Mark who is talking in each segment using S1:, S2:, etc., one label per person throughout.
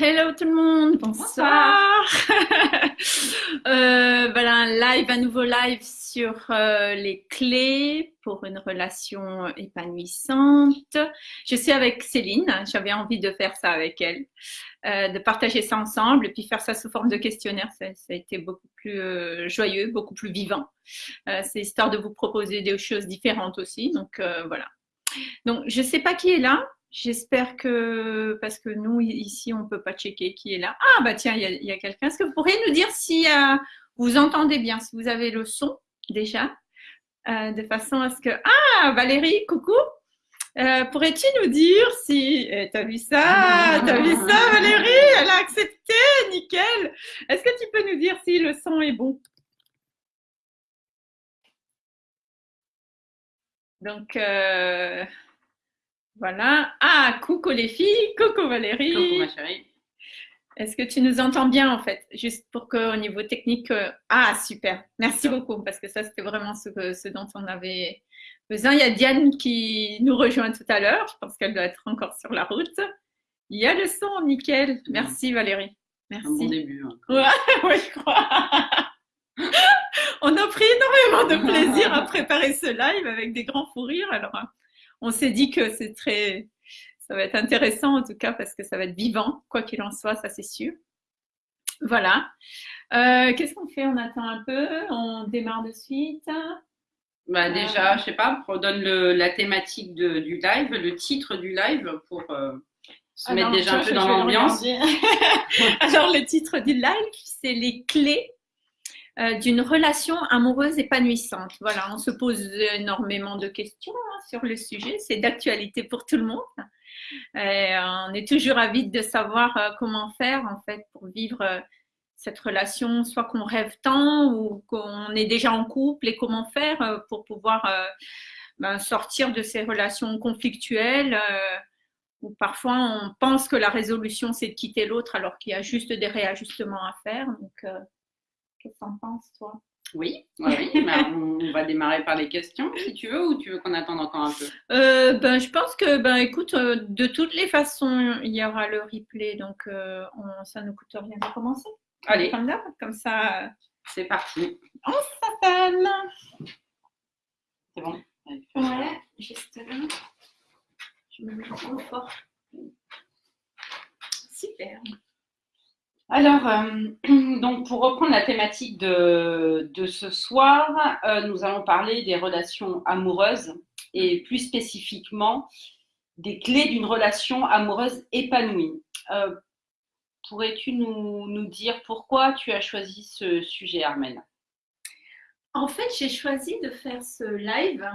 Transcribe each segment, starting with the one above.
S1: Hello tout le monde, bonsoir. euh, voilà un live, un nouveau live sur euh, les clés pour une relation épanouissante. Je suis avec Céline, j'avais envie de faire ça avec elle, euh, de partager ça ensemble et puis faire ça sous forme de questionnaire. Ça, ça a été beaucoup plus joyeux, beaucoup plus vivant. C'est histoire de vous proposer des choses différentes aussi. Donc voilà. Donc je sais pas qui est là. J'espère que, parce que nous, ici, on ne peut pas checker qui est là. Ah, bah tiens, il y a, quelqu'un. Est-ce que vous pourriez nous dire si euh, vous entendez bien, si vous avez le son déjà, euh, de façon à ce que... Ah, Valérie, coucou. Euh, Pourrais-tu nous dire si... Eh, T'as vu ça? T'as vu ça, Valérie? Elle a accepté, nickel. Est-ce que tu peux nous dire si le son est bon? Donc... Voilà. Ah, coucou les filles, coucou Valérie.
S2: Coucou ma chérie.
S1: Est-ce que tu nous entends bien en fait? Juste pour qu'au niveau technique... euh, Ah, super. Merci beaucoup parce que ça, c'était vraiment ce, que- ce dont on avait besoin. Il y a Diane qui nous rejoint tout à l'heure. Je pense qu'elle doit être encore sur la route. Il y a le son, nickel. Merci Valérie.
S2: Un bon
S1: Merci.
S2: début. hein.
S1: Ouais, ouais, je crois. On a pris énormément de plaisir à préparer ce live avec des grands fous rires. Alors, euh, on s'est dit que c'est très, ça va être intéressant en tout cas parce que ça va être vivant, quoi qu'il en soit, ça c'est sûr. Voilà. Euh, Qu'est-ce qu'on fait? On attend un peu, on démarre de suite.
S2: Bah déjà, je sais pas, redonne le, la thématique de- du live, le titre du live pour euh, se mettre
S1: Alors,
S2: déjà un peu dans l'ambiance.
S1: Alors, le titre du live, c'est les clés euh, d'une relation amoureuse épanouissante. Voilà, on se pose énormément de questions hein, sur le sujet. C'est d'actualité pour tout le monde. Euh, on est toujours avide de savoir euh, comment faire en fait pour vivre euh, cette relation, soit qu'on rêve tant ou qu'on est déjà en couple et comment faire euh, pour pouvoir euh, ben, sortir de ces relations conflictuelles. euh, où parfois on pense que la résolution c'est de quitter l'autre alors qu'il y a juste des réajustements à faire. Euh, qu'est-ce que t'en penses, toi?
S2: Oui, ouais, oui. Bah, on, on va démarrer par les questions si tu veux ou tu veux qu'on attende encore un peu?
S1: Euh, ben, je pense que, ben, écoute, euh, de toutes les façons, il y aura le replay, donc euh, on- ça ne coûte rien de commencer.
S2: Allez,
S1: Comme ça,
S2: c'est parti.
S1: Fatal.
S2: C'est bon Allez.
S1: Ouais, juste là. Je me mets trop fort. Super.
S2: Alors, euh, donc pour reprendre la thématique de, ce soir, euh, nous allons parler des relations amoureuses et plus spécifiquement des clés d'une relation amoureuse épanouie. Euh, Pourrais-tu nous, dire pourquoi tu as choisi ce sujet, Armelle
S1: En fait, j'ai choisi de faire ce live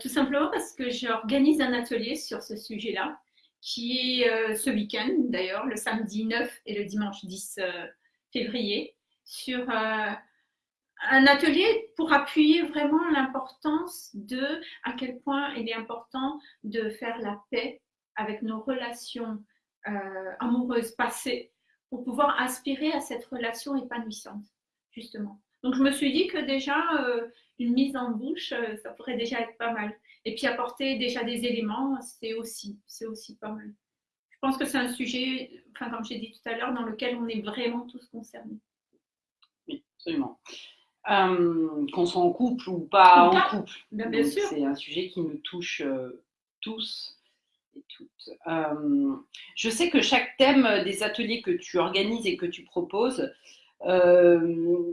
S1: tout simplement parce que j'organise un atelier sur ce sujet-là, qui est euh, ce week-end d'ailleurs, le samedi 9 et le dimanche 10 euh, février, sur euh, un atelier pour appuyer vraiment l'importance de à quel point il est important de faire la paix avec nos relations amoureuses passées pour pouvoir aspirer à cette relation épanouissante, justement. Donc je me suis dit que déjà une mise en bouche, euh, ça pourrait déjà être pas mal. Et puis apporter déjà des éléments, c'est aussi, c'est aussi pas mal. Je pense que c'est un sujet, enfin, comme j'ai dit tout à l'heure, dans lequel on est vraiment tous concernés.
S2: Oui, absolument. Euh, Qu'on soit en couple ou pas
S1: Ou
S2: en couple.
S1: Bien, bien
S2: Donc,
S1: sûr.
S2: C'est un sujet qui nous touche euh, tous et toutes. Euh, je sais que chaque thème des ateliers que tu organises et que tu proposes euh,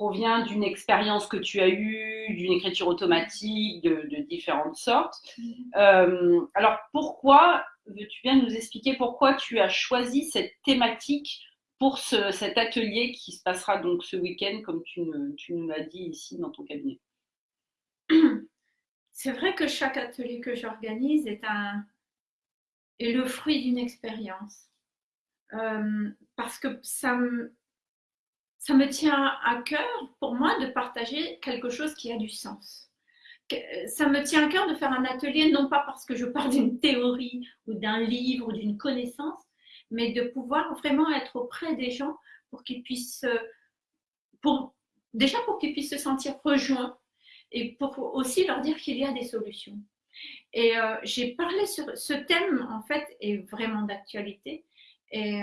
S2: provient d'une expérience que tu as eue, d'une écriture automatique, de, de différentes sortes. Euh, alors pourquoi, veux-tu bien nous expliquer pourquoi tu as choisi cette thématique pour ce- cet atelier qui se passera donc ce week-end, comme tu, ne- tu nous l'as dit ici dans ton cabinet?
S1: C'est vrai que chaque atelier que j'organise est, un, est le fruit d'une expérience. Euh, parce que ça me, ça me tient à cœur, pour moi, de partager quelque chose qui a du sens. Que- Ça me tient à cœur de faire un atelier, non pas parce que je pars d'une théorie ou d'un livre ou d'une connaissance, mais de pouvoir vraiment être auprès des gens pour qu'ils puissent, euh, déjà pour qu'ils puissent se sentir rejoints et pour aussi leur dire qu'il y a des solutions. Et euh, j'ai parlé sur ce thème, en fait, est vraiment d'actualité. Et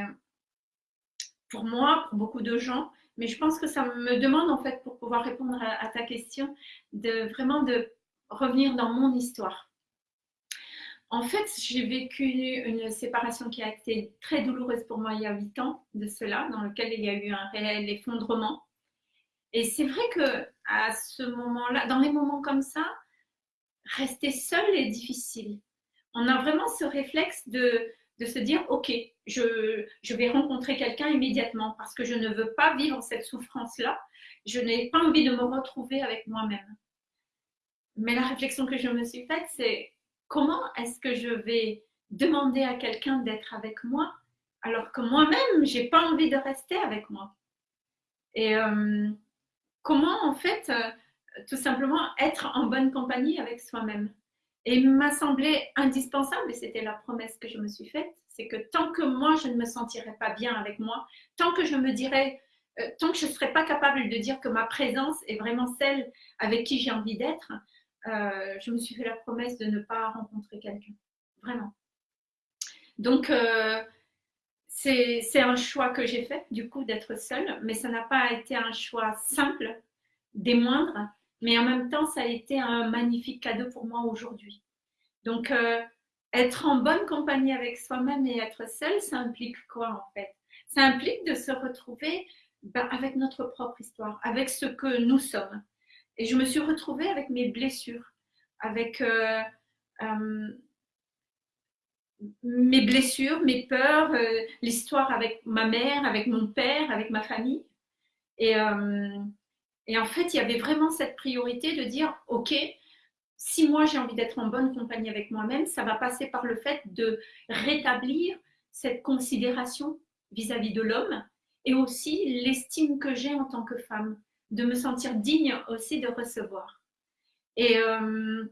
S1: pour moi, pour beaucoup de gens, mais je pense que ça me demande en fait pour pouvoir répondre à, ta question de vraiment de revenir dans mon histoire. En fait, j'ai vécu une séparation qui a été très douloureuse pour moi il y a huit ans de cela, dans lequel il y a eu un réel effondrement. Et c'est vrai que à ce moment-là, dans les moments comme ça, rester seul est difficile. On a vraiment ce réflexe de, de se dire, OK, je, je vais rencontrer quelqu'un immédiatement parce que je ne veux pas vivre cette souffrance-là. Je n'ai pas envie de me retrouver avec moi-même. Mais la réflexion que je me suis faite, c'est comment est-ce que je vais demander à quelqu'un d'être avec moi alors que moi-même, j'ai pas envie de rester avec moi? Et euh, comment, en fait, euh, tout simplement être en bonne compagnie avec soi-même? Et m'a semblé indispensable, et c'était la promesse que je me suis faite, c'est que tant que moi, je ne me sentirais pas bien avec moi, tant que je me dirais, euh, tant que je ne serais pas capable de dire que ma présence est vraiment celle avec qui j'ai envie d'être, euh, je me suis fait la promesse de ne pas rencontrer quelqu'un. Vraiment. Donc, euh, c'est un choix que j'ai fait, du coup, d'être seule, mais ça n'a pas été un choix simple, des moindres, mais en même temps, ça a été un magnifique cadeau pour moi aujourd'hui. Donc, euh, être en bonne compagnie avec soi-même et être seule, ça implique quoi en fait? Ça implique de se retrouver ben, avec notre propre histoire, avec ce que nous sommes. Et je me suis retrouvée avec mes blessures, avec euh, euh, mes blessures, mes peurs, l'histoire avec ma mère, avec mon père, avec ma famille. Et, et en fait, il y avait vraiment cette priorité de dire, OK, si moi j'ai envie d'être en bonne compagnie avec moi-même, ça va passer par le fait de rétablir cette considération vis-à-vis de l'homme et aussi l'estime que j'ai en tant que femme de me sentir digne aussi de recevoir. Et, euh,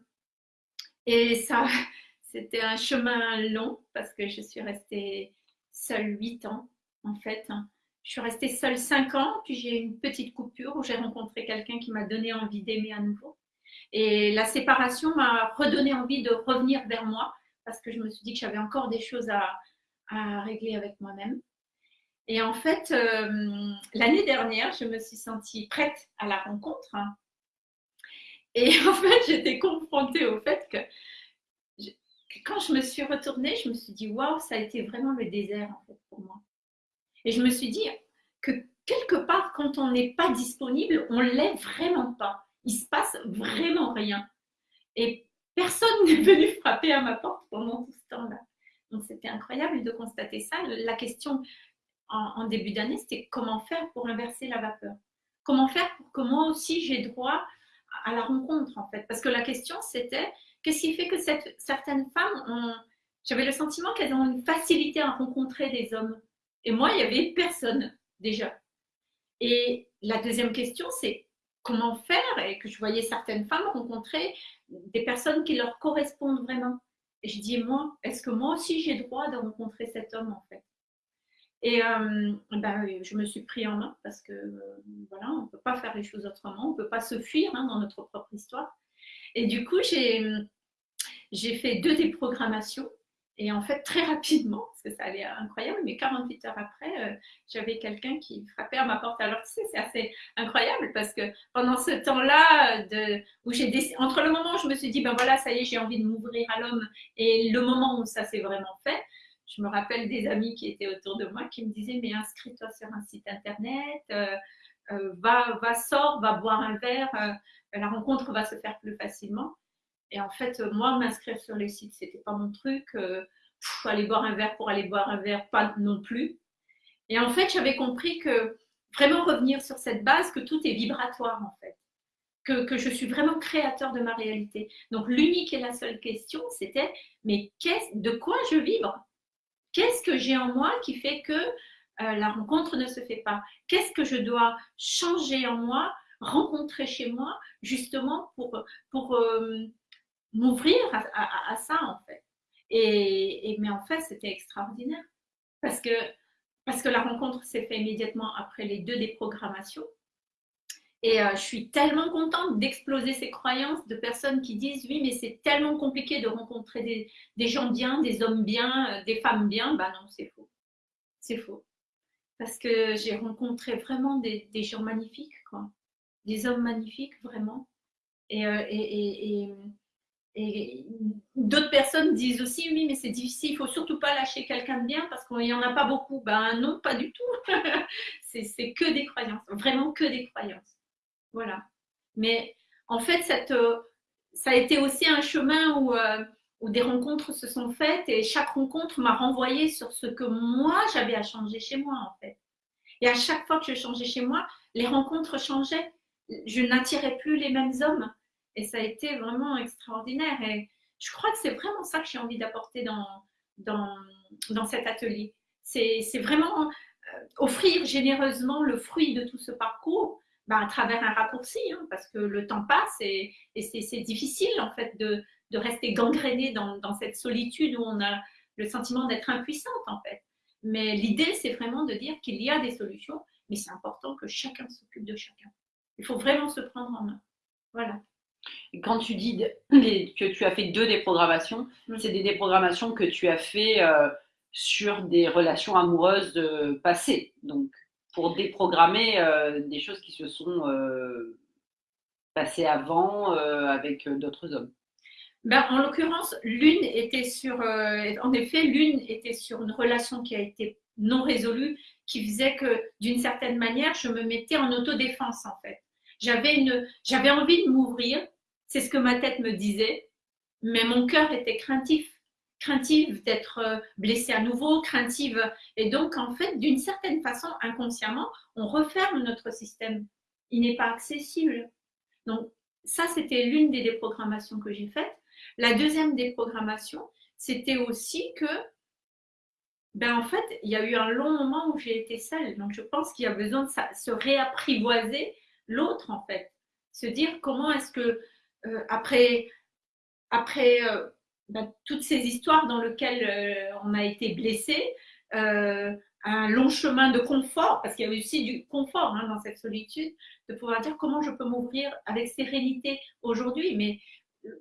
S1: et ça, c'était un chemin long parce que je suis restée seule huit ans en fait. Je suis restée seule cinq ans, puis j'ai eu une petite coupure où j'ai rencontré quelqu'un qui m'a donné envie d'aimer à nouveau. Et la séparation m'a redonné envie de revenir vers moi parce que je me suis dit que j'avais encore des choses à, régler avec moi-même. Et en fait, euh, l'année dernière, je me suis sentie prête à la rencontre. Et en fait, j'étais confrontée au fait que, quand je me suis retournée, je me suis dit, waouh, ça a été vraiment le désert en fait pour moi. Et je me suis dit que quelque part, quand on n'est pas disponible, on l'est vraiment pas. Il se passe vraiment rien. Et personne n'est venu frapper à ma porte pendant tout ce temps-là. Donc c'était incroyable de constater ça. La question en, début d'année, c'était comment faire pour inverser la vapeur? Comment faire pour que moi aussi j'ai droit à la rencontre en fait? Parce que la question c'était qu'est-ce qui fait que certaines femmes ont. J'avais le sentiment qu'elles ont une facilité à rencontrer des hommes? Et moi, il n'y avait personne déjà. Et la deuxième question, c'est comment faire Et que je voyais certaines femmes rencontrer des personnes qui leur correspondent vraiment. Et je dis, moi, est-ce que moi aussi j'ai droit de rencontrer cet homme en fait? Et euh, ben, je me suis pris en main parce que euh, voilà, on ne peut pas faire les choses autrement, on ne peut pas se fuir hein, dans notre propre histoire. Et du coup, j'ai fait deux déprogrammations. Et en fait, très rapidement, parce que ça allait incroyable, mais 48 heures après, euh, j'avais quelqu'un qui frappait à ma porte. Alors, c'est assez incroyable parce que pendant ce temps-là, où j'ai entre le moment où je me suis dit, ben voilà, ça y est, j'ai envie de m'ouvrir à l'homme, et le moment où ça s'est vraiment fait, je me rappelle des amis qui étaient autour de moi qui me disaient mais inscris-toi sur un site internet, euh, euh, va, va, sors, va boire un verre, euh, la rencontre va se faire plus facilement. Et en fait, moi, m'inscrire sur les sites, c'était pas mon truc. aller boire un verre pour aller boire un verre, pas non plus. Et en fait, j'avais compris que vraiment revenir sur cette base, que tout est vibratoire en fait. Que, que, je suis vraiment créateur de ma réalité. Donc l'unique et la seule question, c'était mais de quoi je vibre? Qu'est-ce que j'ai en moi qui fait que euh, la rencontre ne se fait pas? Qu'est-ce que je dois changer en moi, rencontrer chez moi, justement pour, pour euh, m'ouvrir à, ça, en fait. Et, mais en fait, c'était extraordinaire parce que, parce que la rencontre s'est faite immédiatement après les deux déprogrammations. Et euh, je suis tellement contente d'exploser ces croyances de personnes qui disent oui, mais c'est tellement compliqué de rencontrer des, gens bien, des hommes bien, euh, des femmes bien. Bah non, c'est faux. C'est faux. Parce que j'ai rencontré vraiment des, gens magnifiques, quoi. Des hommes magnifiques, vraiment. Et, euh, d'autres personnes disent aussi, oui, mais c'est difficile, il faut surtout pas lâcher quelqu'un de bien parce qu'il n'y en a pas beaucoup. Ben non, pas du tout. c'est que des croyances, vraiment que des croyances. Voilà. Mais en fait, euh, ça a été aussi un chemin où, euh, où des rencontres se sont faites et chaque rencontre m'a renvoyé sur ce que moi j'avais à changer chez moi en fait. Et à chaque fois que je changeais chez moi, les rencontres changeaient. Je n'attirais plus les mêmes hommes. Et ça a été vraiment extraordinaire. Et je crois que c'est vraiment ça que j'ai envie d'apporter dans, dans, dans cet atelier. C'est vraiment euh, offrir généreusement le fruit de tout ce parcours bah, à travers un raccourci, hein, parce que le temps passe et, et c'est difficile en fait de, de rester gangréné dans, dans, cette solitude où on a le sentiment d'être impuissante en fait. Mais l'idée, c'est vraiment de dire qu'il y a des solutions, mais c'est important que chacun s'occupe de chacun. Il faut vraiment se prendre en main. Voilà.
S2: Quand tu dis que tu as fait deux déprogrammations, c'est des déprogrammations que tu as fait euh, sur des relations amoureuses euh, passées. Donc, pour déprogrammer euh, des choses qui se sont euh, passées avant avec d'autres hommes
S1: ben, En l'occurrence, l'une était sur, en effet, l'une était sur une relation qui a été non résolue, qui faisait que d'une certaine manière, je me mettais en autodéfense en fait. J'avais une, j'avais envie de m'ouvrir, c'est ce que ma tête me disait, mais mon cœur était craintif craintive d'être euh, blessée à nouveau, craintive. Et donc, en fait, d'une certaine façon, inconsciemment, on referme notre système. Il n'est pas accessible. Donc, ça, c'était l'une des déprogrammations que j'ai faites. La deuxième déprogrammation, c'était aussi que, ben, en fait, il y a eu un long moment où j'ai été seule. Donc, je pense qu'il y a besoin de se réapprivoiser l'autre, en fait. Se dire comment est-ce que, euh, après, euh, bah, toutes ces histoires dans lesquelles euh, on a été blessé, un long chemin de confort, parce qu'il y avait aussi du confort hein, dans cette solitude, de pouvoir dire comment je peux m'ouvrir avec sérénité aujourd'hui, mais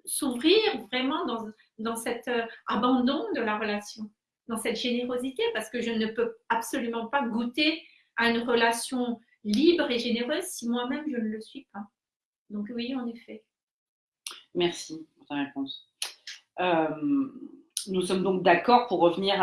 S1: s'ouvrir vraiment dans, dans cet abandon de la relation, dans cette générosité, parce que je ne peux absolument pas goûter à une relation libre et généreuse si moi-même je ne le suis pas. Donc oui, en effet.
S2: Merci pour ta réponse. Euh, nous sommes donc d'accord pour revenir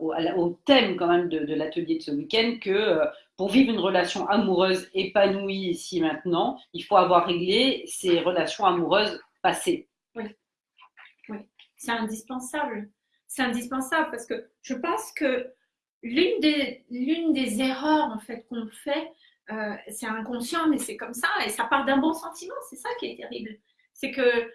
S2: au, thème quand même de, l'atelier de ce week-end que euh, pour vivre une relation amoureuse épanouie ici maintenant, il faut avoir réglé ces relations amoureuses passées.
S1: Oui, oui. c'est indispensable. C'est indispensable parce que je pense que l'une des, l'une des erreurs en fait qu'on fait, euh, c'est inconscient, mais c'est comme ça et ça part d'un bon sentiment. C'est ça qui est terrible. C'est que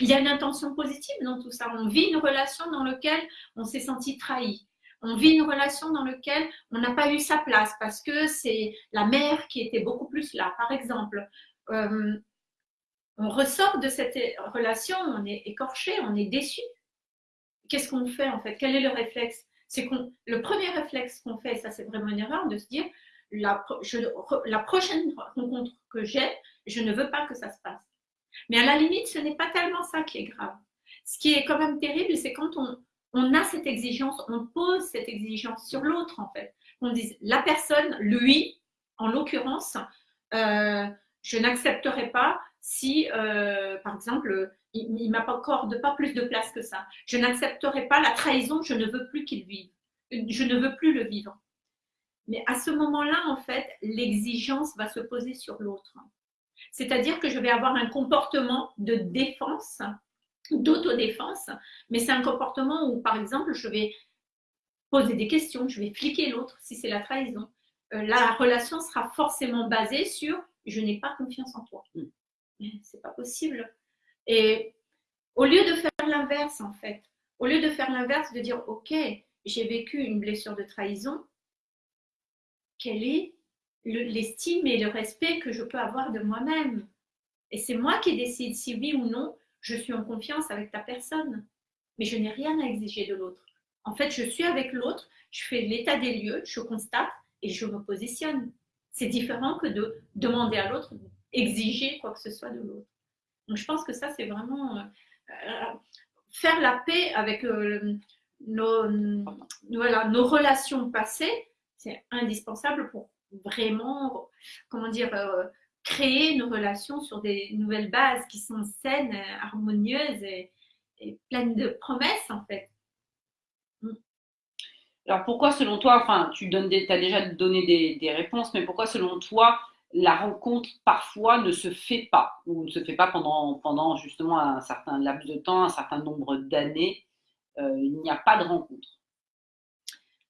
S1: il y a une intention positive dans tout ça. On vit une relation dans laquelle on s'est senti trahi. On vit une relation dans laquelle on n'a pas eu sa place parce que c'est la mère qui était beaucoup plus là. Par exemple, euh, on ressort de cette relation, on est écorché, on est déçu. Qu'est-ce qu'on fait en fait? Quel est le réflexe? Le premier réflexe qu'on fait, ça c'est vraiment une erreur, de se dire la prochaine rencontre que j'ai, je ne veux pas que ça se passe. Mais à la limite, ce n'est pas tellement ça qui est grave. Ce qui est quand même terrible, c'est quand on, on a cette exigence, on pose cette exigence sur l'autre, en fait. On dit, la personne, lui, en l'occurrence, euh, je n'accepterai pas si, euh, par exemple, il ne m'accorde pas plus de place que ça. Je n'accepterai pas la trahison, je ne veux plus qu'il vive. Je ne veux plus le vivre. Mais à ce moment-là, en fait, l'exigence va se poser sur l'autre. C'est-à-dire que je vais avoir un comportement de défense, d'autodéfense, mais c'est un comportement où, par exemple, je vais poser des questions, je vais fliquer l'autre si c'est la trahison. Euh, la relation sera forcément basée sur je n'ai pas confiance en toi. Mm. C'est pas possible. Et au lieu de faire l'inverse, en fait, au lieu de faire l'inverse, de dire ok, j'ai vécu une blessure de trahison, quelle est l'estime et le respect que je peux avoir de moi-même. Et c'est moi qui décide si oui ou non je suis en confiance avec ta personne. Mais je n'ai rien à exiger de l'autre. En fait, je suis avec l'autre, je fais l'état des lieux, je constate et je me positionne. C'est différent que de demander à l'autre exiger quoi que ce soit de l'autre. Donc je pense que ça, c'est vraiment euh, euh, faire la paix avec euh, nos, voilà, nos relations passées, c'est indispensable pour vraiment, comment dire, euh, créer nos relations sur des nouvelles bases qui sont saines, harmonieuses et, pleines de promesses en fait.
S2: Mm. Alors pourquoi selon toi, enfin tu donnes as déjà donné des, des, réponses, mais pourquoi selon toi la rencontre parfois ne se fait pas ou ne se fait pas pendant, pendant justement un certain laps de temps, un certain nombre d'années euh, Il n'y a pas de rencontre?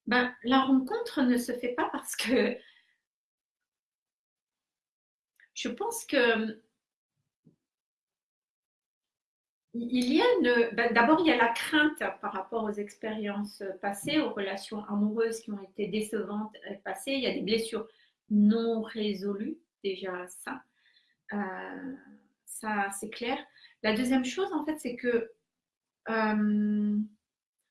S1: Ben, la rencontre ne se fait pas parce que je pense que il y a une. Ben, d'abord, il y a la crainte par rapport aux expériences passées, aux relations amoureuses qui ont été décevantes passées. Il y a des blessures non résolues, déjà ça. Euh, ça, c'est clair. La deuxième chose, en fait, c'est que. Euh,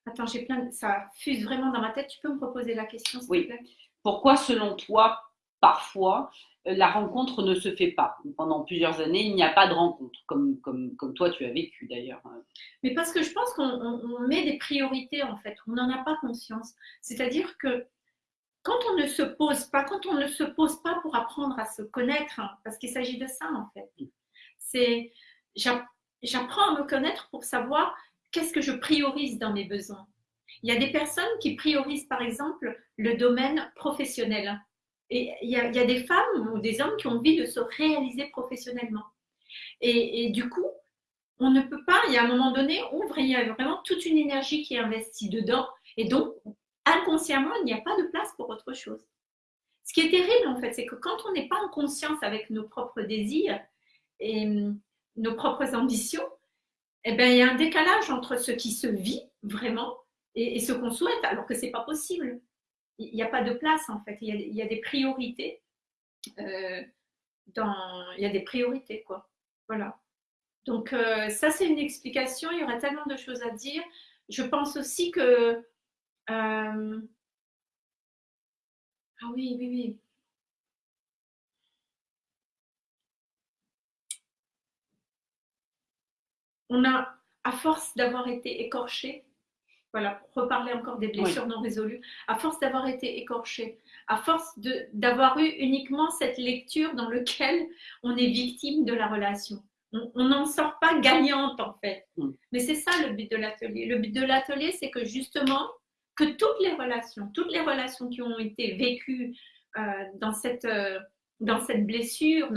S1: attends, j'ai plein. Ça fuse vraiment dans ma tête. Tu peux me proposer la question, s'il
S2: oui.
S1: te plaît?
S2: Pourquoi, selon toi, parfois, la rencontre ne se fait pas. Pendant plusieurs années, il n'y a pas de rencontre, comme, comme, comme toi tu as vécu d'ailleurs.
S1: Mais parce que je pense qu'on met des priorités en fait, on n'en a pas conscience. C'est-à-dire que quand on ne se pose pas, quand on ne se pose pas pour apprendre à se connaître, hein, parce qu'il s'agit de ça en fait, c'est j'apprends à me connaître pour savoir qu'est-ce que je priorise dans mes besoins. Il y a des personnes qui priorisent par exemple le domaine professionnel et il y, a, des femmes ou des hommes qui ont envie de se réaliser professionnellement. Et, du coup, on ne peut pas, il y a un moment donné, ouvre, il y a vraiment toute une énergie qui est investie dedans. Et donc, inconsciemment, il n'y a pas de place pour autre chose. Ce qui est terrible, en fait, c'est que quand on n'est pas en conscience avec nos propres désirs et hum, nos propres ambitions, eh bien, il y a un décalage entre ce qui se vit vraiment et, et ce qu'on souhaite, alors que ce n'est pas possible il n'y a pas de place en fait. Il y a, des priorités. Euh, il y a des priorités quoi. Voilà. Donc euh, ça c'est une explication. Il y aurait tellement de choses à dire. Je pense aussi que euh, ah oui oui oui. On a, à force d'avoir été écorché, voilà, reparler encore des blessures non résolues, à force d'avoir été écorché, à force d'avoir eu uniquement cette lecture dans laquelle on est victime de la relation. On n'en sort pas gagnante en fait. Mais c'est ça le but de l'atelier. Le but de l'atelier, c'est que justement, que toutes les relations, toutes les relations qui ont été vécues euh, dans, cette, euh, dans cette blessure,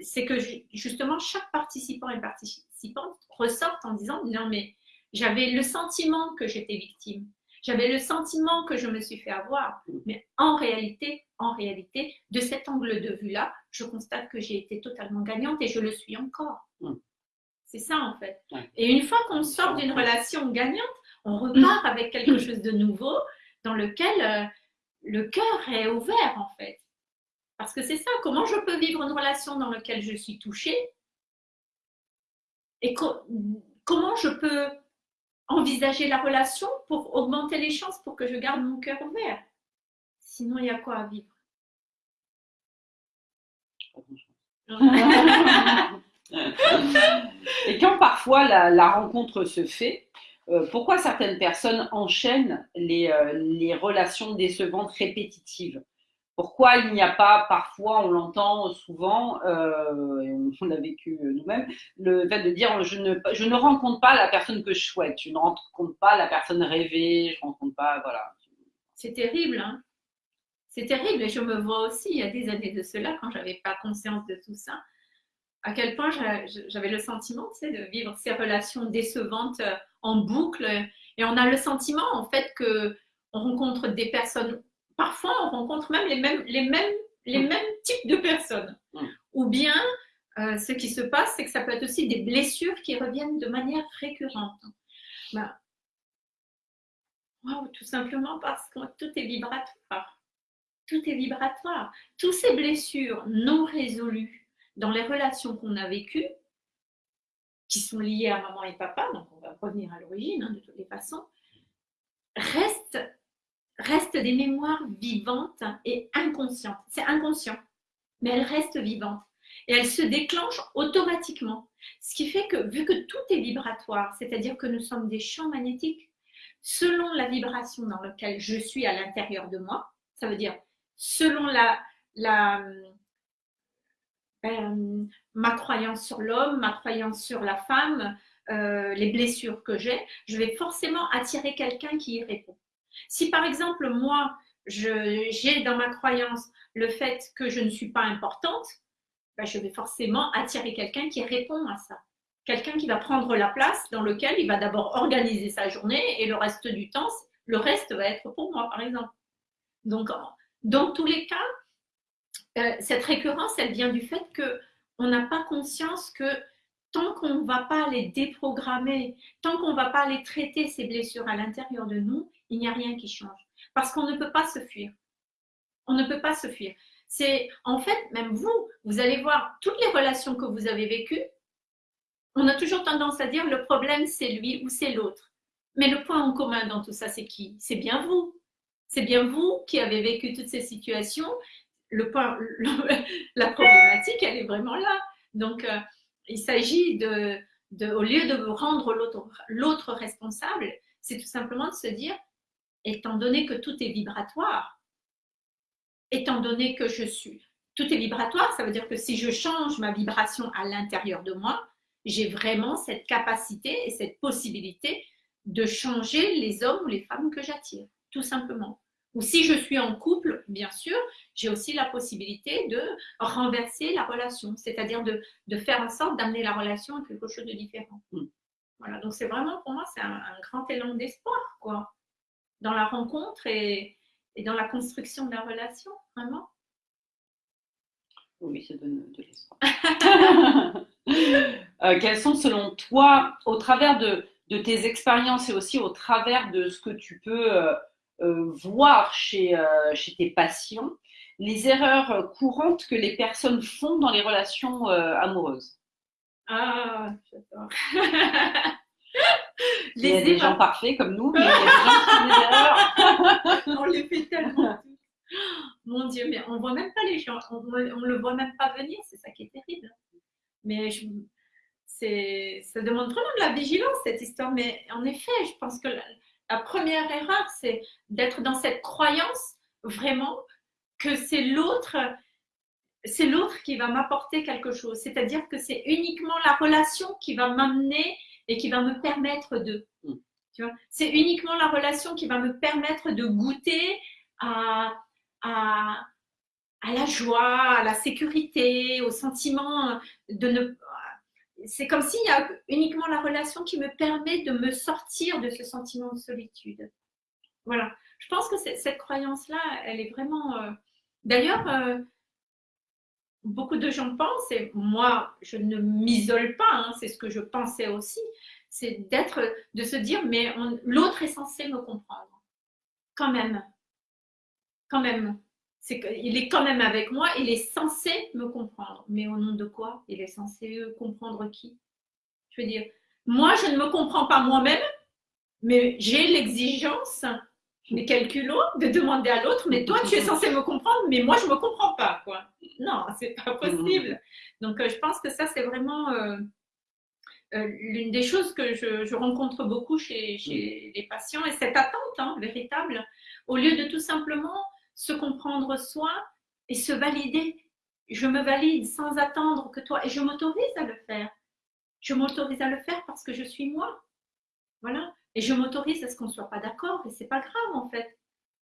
S1: c'est que justement chaque participant et participante ressortent en disant non mais j'avais le sentiment que j'étais victime. J'avais le sentiment que je me suis fait avoir. Mais en réalité, en réalité, de cet angle de vue-là, je constate que j'ai été totalement gagnante et je le suis encore. C'est ça en fait. Et une fois qu'on sort d'une relation gagnante, on repart avec quelque chose de nouveau dans lequel euh, le cœur est ouvert en fait. Parce que c'est ça, comment je peux vivre une relation dans laquelle je suis touchée et comment je peux envisager la relation pour augmenter les chances pour que je garde mon cœur ouvert. Sinon, il y a quoi à vivre?
S2: Et quand parfois la, rencontre se fait, euh, pourquoi certaines personnes enchaînent les, euh, les relations décevantes répétitives? Pourquoi il n'y a pas, parfois, on l'entend souvent, euh, on, l'a vécu nous-mêmes, le fait de dire je ne, je ne rencontre pas la personne que je souhaite, je ne rencontre pas la personne rêvée, je ne rencontre pas, voilà.
S1: C'est terrible, hein C'est terrible, et je me vois aussi, il y a des années de cela, quand j'avais pas conscience de tout ça, à quel point j'avais le sentiment, de vivre ces relations décevantes euh, en boucle, et on a le sentiment, en fait, que on rencontre des personnes parfois on rencontre même les mêmes, les mêmes, les mm. mêmes types de personnes. Mm. Ou bien, euh, ce qui se passe, c'est que ça peut être aussi des blessures qui reviennent de manière récurrente. Ben, tout simplement parce que tout est vibratoire. Tout est vibratoire. Toutes ces blessures non résolues dans les relations qu'on a vécues, qui sont liées à maman et papa, donc on va revenir à l'origine hein, de toutes les façons, restent restent des mémoires vivantes et inconscientes. C'est inconscient, mais elles restent vivantes. Et elles se déclenchent automatiquement. Ce qui fait que, vu que tout est vibratoire, c'est-à-dire que nous sommes des champs magnétiques, selon la vibration dans laquelle je suis à l'intérieur de moi. Ça veut dire selon la, euh, ma croyance sur l'homme, ma croyance sur la femme, euh, les blessures que j'ai, je vais forcément attirer quelqu'un qui y répond. Si par exemple, moi, j'ai dans ma croyance le fait que je ne suis pas importante, ben, je vais forcément attirer quelqu'un qui répond à ça. Quelqu'un qui va prendre la place dans lequel il va d'abord organiser sa journée et le reste du temps, le reste va être pour moi, par exemple. Donc, dans tous les cas, euh, cette récurrence, elle vient du fait que on n'a pas conscience que tant qu'on ne va pas les déprogrammer, tant qu'on ne va pas les traiter, ces blessures à l'intérieur de nous, il n'y a rien qui change. Parce qu'on ne peut pas se fuir. On ne peut pas se fuir. C'est en fait, même vous, vous allez voir toutes les relations que vous avez vécues. On a toujours tendance à dire le problème c'est lui ou c'est l'autre. Mais le point en commun dans tout ça, c'est qui? C'est bien vous. C'est bien vous qui avez vécu toutes ces situations. Le point, la problématique, elle est vraiment là. Donc, euh, il s'agit de, au lieu de rendre l'autre responsable, c'est tout simplement de se dire, étant donné que tout est vibratoire, étant donné que je suis, tout est vibratoire, ça veut dire que si je change ma vibration à l'intérieur de moi, j'ai vraiment cette capacité et cette possibilité de changer les hommes ou les femmes que j'attire, tout simplement. Ou si je suis en couple, bien sûr, j'ai aussi la possibilité de renverser la relation, c'est-à-dire de, faire en sorte d'amener la relation à quelque chose de différent. Mm. Voilà, donc c'est vraiment pour moi, c'est un, grand élan d'espoir, quoi, dans la rencontre et, dans la construction de la relation, vraiment.
S2: Oui, ça donne de l'espoir. euh, quels sont, selon toi, au travers de, tes expériences et aussi au travers de ce que tu peux euh, voir chez, euh, chez tes patients, les erreurs courantes que les personnes font dans les relations amoureuses
S1: Ah, j'adore.
S2: Il y a des gens parfaits comme nous, mais il y a des gens qui font des erreurs.
S1: on les fait tellement. Mon Dieu, mais on voit même pas les gens, on, ne le voit même pas venir, c'est ça qui est terrible. Mais je, ça demande vraiment de la vigilance cette histoire. Mais en effet, je pense que la, la première erreur, c'est d'être dans cette croyance vraiment que c'est l'autre, c'est l'autre qui va m'apporter quelque chose. C'est-à-dire que c'est uniquement la relation qui va m'amener et qui va me permettre de. Mm. c'est uniquement la relation qui va me permettre de goûter à, à, la joie, à la sécurité, au sentiment de ne. C'est comme s'il y a uniquement la relation qui me permet de me sortir de ce sentiment de solitude. Voilà. Je pense que cette croyance-là, elle est vraiment. Euh, d'ailleurs, euh, beaucoup de gens pensent, et moi, je ne m'isole pas, hein, c'est ce que je pensais aussi, c'est d'être, de se dire, mais l'autre est censé me comprendre. Quand même. Quand même. C'est qu'il est quand même avec moi, il est censé me comprendre. Mais au nom de quoi? Il est censé comprendre qui? Je veux dire, moi, je ne me comprends pas moi-même, mais j'ai l'exigence, mes calculs de demander à l'autre, mais toi, tu es censé me comprendre, mais moi, je ne me comprends pas. Quoi. Non, c'est pas possible. Donc, euh, je pense que ça, c'est vraiment euh, euh, l'une des choses que je, rencontre beaucoup chez, les patients, et cette attente hein, véritable, au lieu de tout simplement se comprendre soi et se valider. Je me valide sans attendre que toi, et je m'autorise à le faire. Je m'autorise à le faire parce que je suis moi. Voilà. Et je m'autorise à ce qu'on ne soit pas d'accord, et c'est pas grave en fait.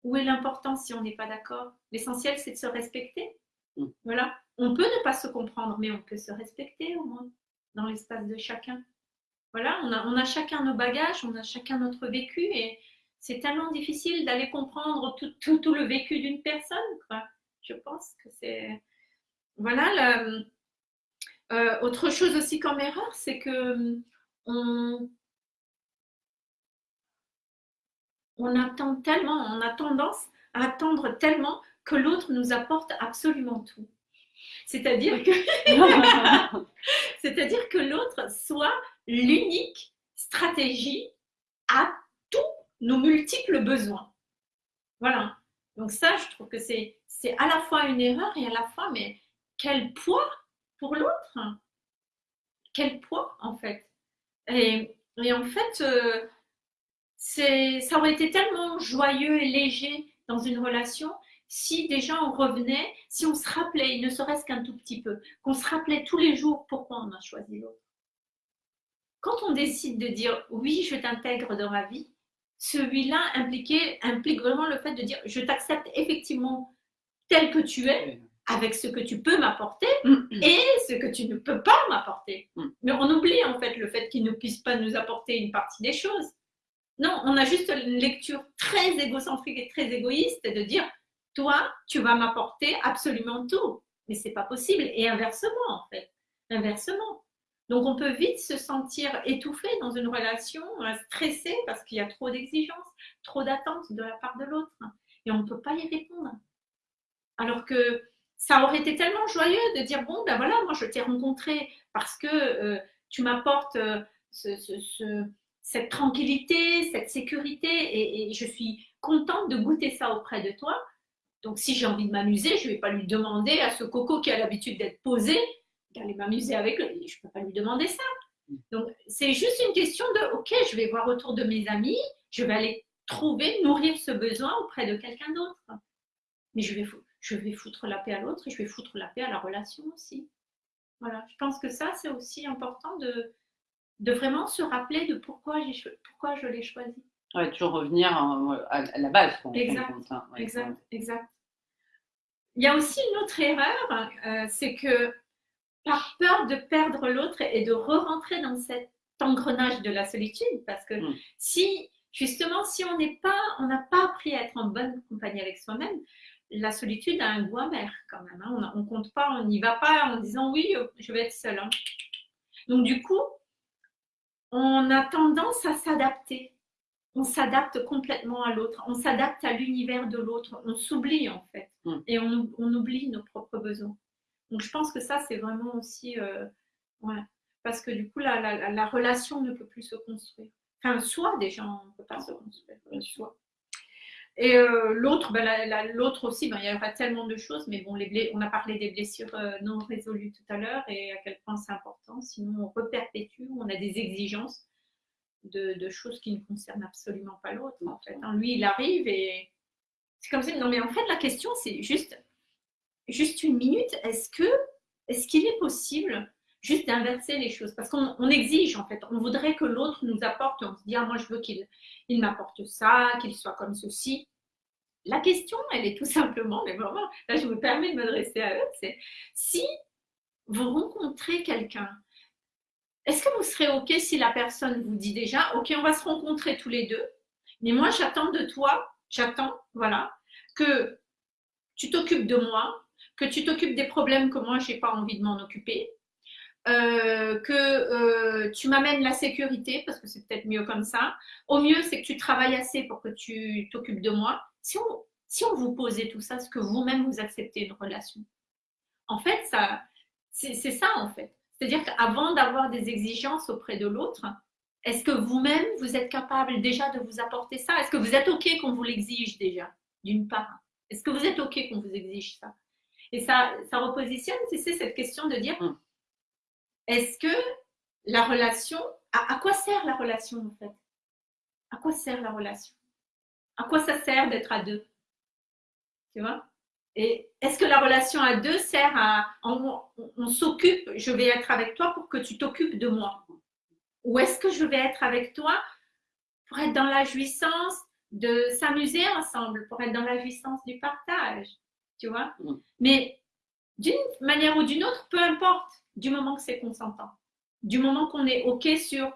S1: Où est l'importance si on n'est pas d'accord? L'essentiel, c'est de se respecter. Mm. Voilà. On peut ne pas se comprendre, mais on peut se respecter au moins dans l'espace de chacun. Voilà, on a, on a chacun nos bagages, on a chacun notre vécu, et c'est tellement difficile d'aller comprendre tout, tout, tout, le vécu d'une personne. Je pense que c'est. Voilà. Euh, autre chose aussi comme erreur, c'est que on, on attend tellement, on a tendance à attendre tellement que l'autre nous apporte absolument tout. C'est-à-dire que, c'est-à-dire que l'autre soit l'unique stratégie à tous nos multiples besoins. Voilà. Donc ça, je trouve que c'est, à la fois une erreur et à la fois, mais quel poids pour l'autre? Quel poids en fait? Et, en fait, euh, ça aurait été tellement joyeux et léger dans une relation si déjà on revenait, si on se rappelait, ne serait-ce qu'un tout petit peu, qu'on se rappelait tous les jours pourquoi on a choisi l'autre. Quand on décide de dire oui, je t'intègre dans ma vie, celui-là implique vraiment le fait de dire je t'accepte effectivement tel que tu es, avec ce que tu peux m'apporter mm. et ce que tu ne peux pas m'apporter. Mm. Mais on oublie en fait le fait qu'il ne puisse pas nous apporter une partie des choses. Non, on a juste une lecture très égocentrique et très égoïste de dire toi, tu vas m'apporter absolument tout. Mais c'est pas possible. Et inversement, en fait. Inversement. Donc, on peut vite se sentir étouffé dans une relation, euh, stressé parce qu'il y a trop d'exigences, trop d'attentes de la part de l'autre. Et on ne peut pas y répondre. Alors que ça aurait été tellement joyeux de dire bon, ben voilà, moi je t'ai rencontré parce que euh, tu m'apportes euh, cette tranquillité, cette sécurité et, et, je suis contente de goûter ça auprès de toi. Donc, si j'ai envie de m'amuser, je ne vais pas lui demander à ce coco qui a l'habitude d'être posé d'aller m'amuser avec lui. Je ne peux pas lui demander ça. Donc, c'est juste une question de, OK, je vais voir autour de mes amis, je vais aller trouver, nourrir ce besoin auprès de quelqu'un d'autre. Mais je vais, je vais foutre la paix à l'autre et je vais foutre la paix à la relation aussi. Voilà, je pense que ça, c'est aussi important de, de vraiment se rappeler de pourquoi, pourquoi je l'ai choisi.
S2: Ouais, toujours revenir à, la base.
S1: Exact, hein. exact, exact. Il y a aussi une autre erreur, euh, c'est que par peur de perdre l'autre et de re-rentrer dans cet engrenage de la solitude, parce que hmm. si justement, si on n'est pas, on n'a pas appris à être en bonne compagnie avec soi-même, la solitude a un goût amer quand même. Hein. On ne compte pas, on n'y va pas en disant oui, je vais être seul. Hein. Donc du coup, on a tendance à s'adapter on s'adapte complètement à l'autre, on s'adapte à l'univers de l'autre, on s'oublie en fait, hmm. et on, oublie nos propres besoins. Donc je pense que ça, c'est vraiment aussi, euh, parce que du coup, la, relation ne peut plus se construire. Enfin, soi déjà, on ne peut pas se construire, soi. Et euh, l'autre, ben, l'autre aussi, ben, il y aura tellement de choses, mais bon, les on a parlé des blessures euh, non résolues tout à l'heure et à quel point c'est important, sinon on reperpétue, on a des exigences de, choses qui ne concernent absolument pas l'autre. En fait. Hein. Lui, il arrive et c'est comme ça. Non, mais en fait, la question, c'est juste, juste une minute. Est-ce que, est-ce qu'il est possible juste d'inverser les choses? Parce qu'on exige, en fait. On voudrait que l'autre nous apporte. On se dit, ah, moi, je veux qu'il il m'apporte ça, qu'il soit comme ceci. La question, elle est tout simplement, mais vraiment, là, je me permets de m'adresser à eux, c'est si vous rencontrez quelqu'un est-ce que vous serez OK si la personne vous dit déjà, OK, on va se rencontrer tous les deux, mais moi, j'attends de toi, j'attends, voilà, que tu t'occupes de moi, que tu t'occupes des problèmes que moi, je n'ai pas envie de m'en occuper, euh, que euh, tu m'amènes la sécurité, parce que c'est peut-être mieux comme ça. Au mieux, c'est que tu travailles assez pour que tu t'occupes de moi. Si on, vous posait tout ça, est-ce que vous-même vous acceptez une relation En fait, ça, c'est ça en fait. C'est-à-dire qu'avant d'avoir des exigences auprès de l'autre, est-ce que vous-même, vous êtes capable déjà de vous apporter ça? Est-ce que vous êtes OK qu'on vous l'exige déjà, d'une part? Est-ce que vous êtes OK qu'on vous exige ça? Et ça, ça repositionne, c'est cette question de dire, hum. est-ce que la relation, à, quoi sert la relation en fait? À quoi sert la relation? À quoi ça sert d'être à deux? Tu vois? Et est-ce que la relation à deux sert à. On, s'occupe, je vais être avec toi pour que tu t'occupes de moi? Ou est-ce que je vais être avec toi pour être dans la jouissance de s'amuser ensemble, pour être dans la jouissance du partage? Tu vois mm. Mais d'une manière ou d'une autre, peu importe, du moment que c'est consentant, du moment qu'on est OK sur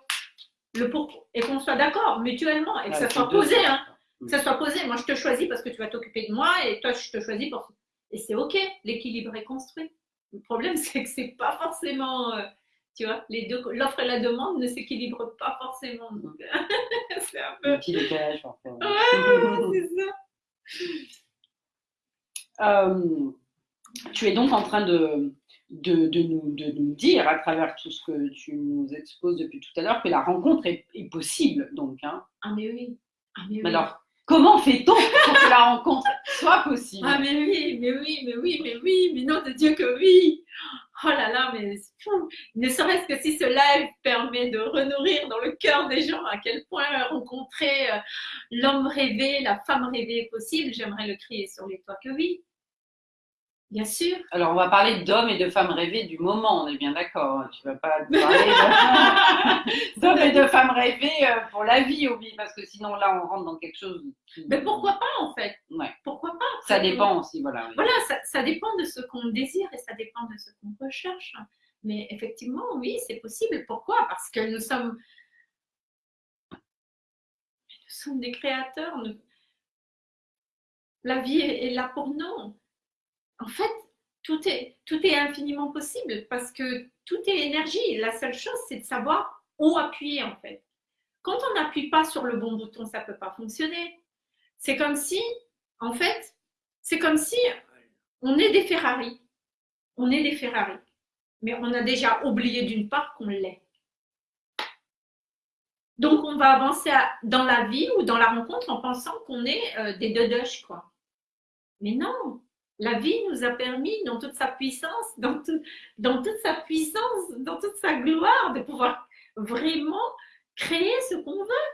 S1: le pour et qu'on soit d'accord mutuellement et que ça soit posé. Hein que ça soit posé. Moi, je te choisis parce que tu vas t'occuper de moi et toi, je te choisis pour. Et c'est OK, l'équilibre est construit. Le problème, c'est que c'est pas forcément. Euh, tu vois, les deux, l'offre et la demande ne s'équilibrent pas forcément.
S2: c'est un peu. Un petit décalage, en fait.
S1: Ouais, c'est ça.
S2: Euh, tu es donc en train de, de, de, nous, de, nous, dire, à travers tout ce que tu nous exposes depuis tout à l'heure, que la rencontre est, est possible, donc. Hein.
S1: Ah, mais oui. Ah, mais oui.
S2: Alors, Comment fait-on pour que la rencontre soit possible?
S1: Ah mais oui, mais oui, mais oui, mais oui, mais non de Dieu que oui. Oh là là, mais fou. Ne serait-ce que si ce live permet de renourrir dans le cœur des gens à quel point rencontrer euh, l'homme rêvé, la femme rêvée est possible, j'aimerais le crier sur les toits que oui. Bien sûr.
S2: Alors, on va parler d'hommes et de femmes rêvées du moment, on est bien d'accord. Hein. Tu vas pas parler d'hommes et de femmes rêvées euh, pour la vie, oui, parce que sinon, là, on rentre dans quelque chose.
S1: Mais pourquoi pas, en fait?
S2: Ouais.
S1: Pourquoi pas?
S2: Ça dépend aussi, voilà.
S1: Voilà, ça, ça dépend de ce qu'on désire et ça dépend de ce qu'on recherche. Mais effectivement, oui, c'est possible. Pourquoi? Parce que nous sommes, nous sommes des créateurs. nous- La vie est là pour nous. En fait, tout est, tout est infiniment possible parce que tout est énergie. La seule chose, c'est de savoir où appuyer en fait. Quand on n'appuie pas sur le bon bouton, ça ne peut pas fonctionner. C'est comme si, en fait, c'est comme si on est des Ferrari. On est des Ferrari. Mais on a déjà oublié d'une part qu'on l'est. Donc, on va avancer dans la vie ou dans la rencontre en pensant qu'on est euh, des dodoches, quoi. Mais non, la vie nous a permis, dans toute sa puissance, dans, tout- dans toute sa puissance, dans toute sa gloire, de pouvoir vraiment créer ce qu'on veut.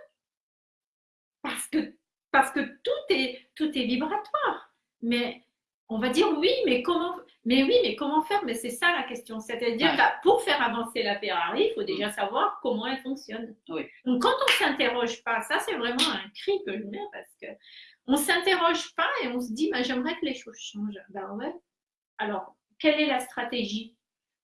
S1: Parce que, parce que tout, est, tout est vibratoire. Mais on va dire oui, mais comment, mais oui, mais comment faire? Mais c'est ça la question. C'est-à-dire
S2: Ouais.
S1: que pour faire avancer la Ferrari, il faut déjà savoir comment elle fonctionne.
S2: Oui.
S1: Donc quand on ne s'interroge pas, ça c'est vraiment un cri que je mets parce que on s'interroge pas et on se dit, bah, j'aimerais que les choses changent. Ben ouais. Alors, quelle est la stratégie?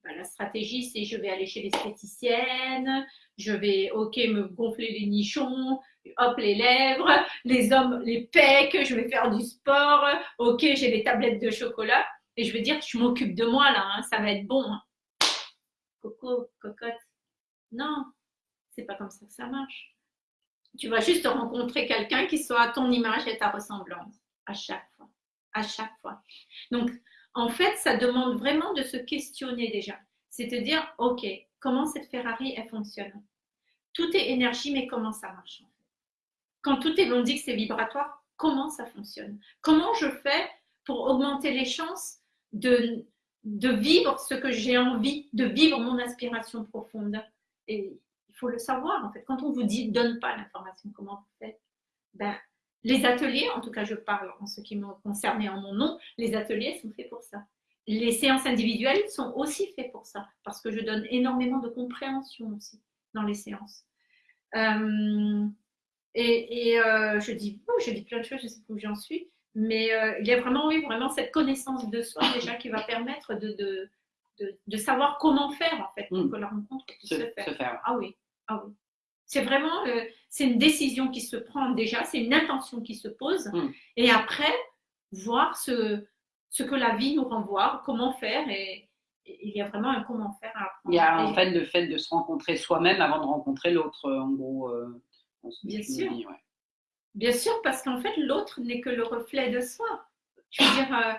S1: Ben, La stratégie, c'est je vais aller chez l'esthéticienne, je vais, ok, me gonfler les nichons, hop, les lèvres, les hommes, les pecs, je vais faire du sport, ok, j'ai des tablettes de chocolat, et je vais dire, je m'occupe de moi là, hein, ça va être bon. hein. Coco, cocotte. Non, c'est pas comme ça que ça marche. Tu vas juste rencontrer quelqu'un qui soit à ton image et ta ressemblance, à chaque fois. À chaque fois. Donc, en fait, ça demande vraiment de se questionner déjà. C'est de dire, OK, comment cette Ferrari, elle fonctionne? Tout est énergie, mais comment ça marche Quand tout est, dit que c'est vibratoire, comment ça fonctionne? Comment je fais pour augmenter les chances de, de vivre ce que j'ai envie, de vivre mon aspiration profonde Et faut le savoir en fait. Quand on vous dit donne pas l'information, comment vous faites? Ben, Les ateliers, en tout cas je parle en ce qui me concerne et en mon nom, les ateliers sont faits pour ça. Les séances individuelles sont aussi faites pour ça, parce que je donne énormément de compréhension aussi dans les séances. Euh, et et euh, je, dis, oh, je dis plein de choses, je sais plus où j'en suis, mais euh, il y a vraiment, oui, vraiment cette connaissance de soi déjà qui va permettre de, de, de, de savoir comment faire en fait pour
S2: Mm.
S1: que la rencontre puisse
S2: Se,
S1: se faire. Ah oui, ah oui. C'est vraiment, euh, c'est une décision qui se prend déjà, c'est une intention qui se pose,
S2: Mm.
S1: et après voir ce, ce que la vie nous renvoie, comment faire, et, et il y a vraiment un comment faire à apprendre.
S2: Il y a en fait le fait de se rencontrer soi-même avant de rencontrer l'autre, euh, en gros. euh,
S1: Bien sûr.
S2: me dis, ouais.
S1: Bien sûr, parce qu'en fait, l'autre n'est que le reflet de soi. Je veux dire, euh,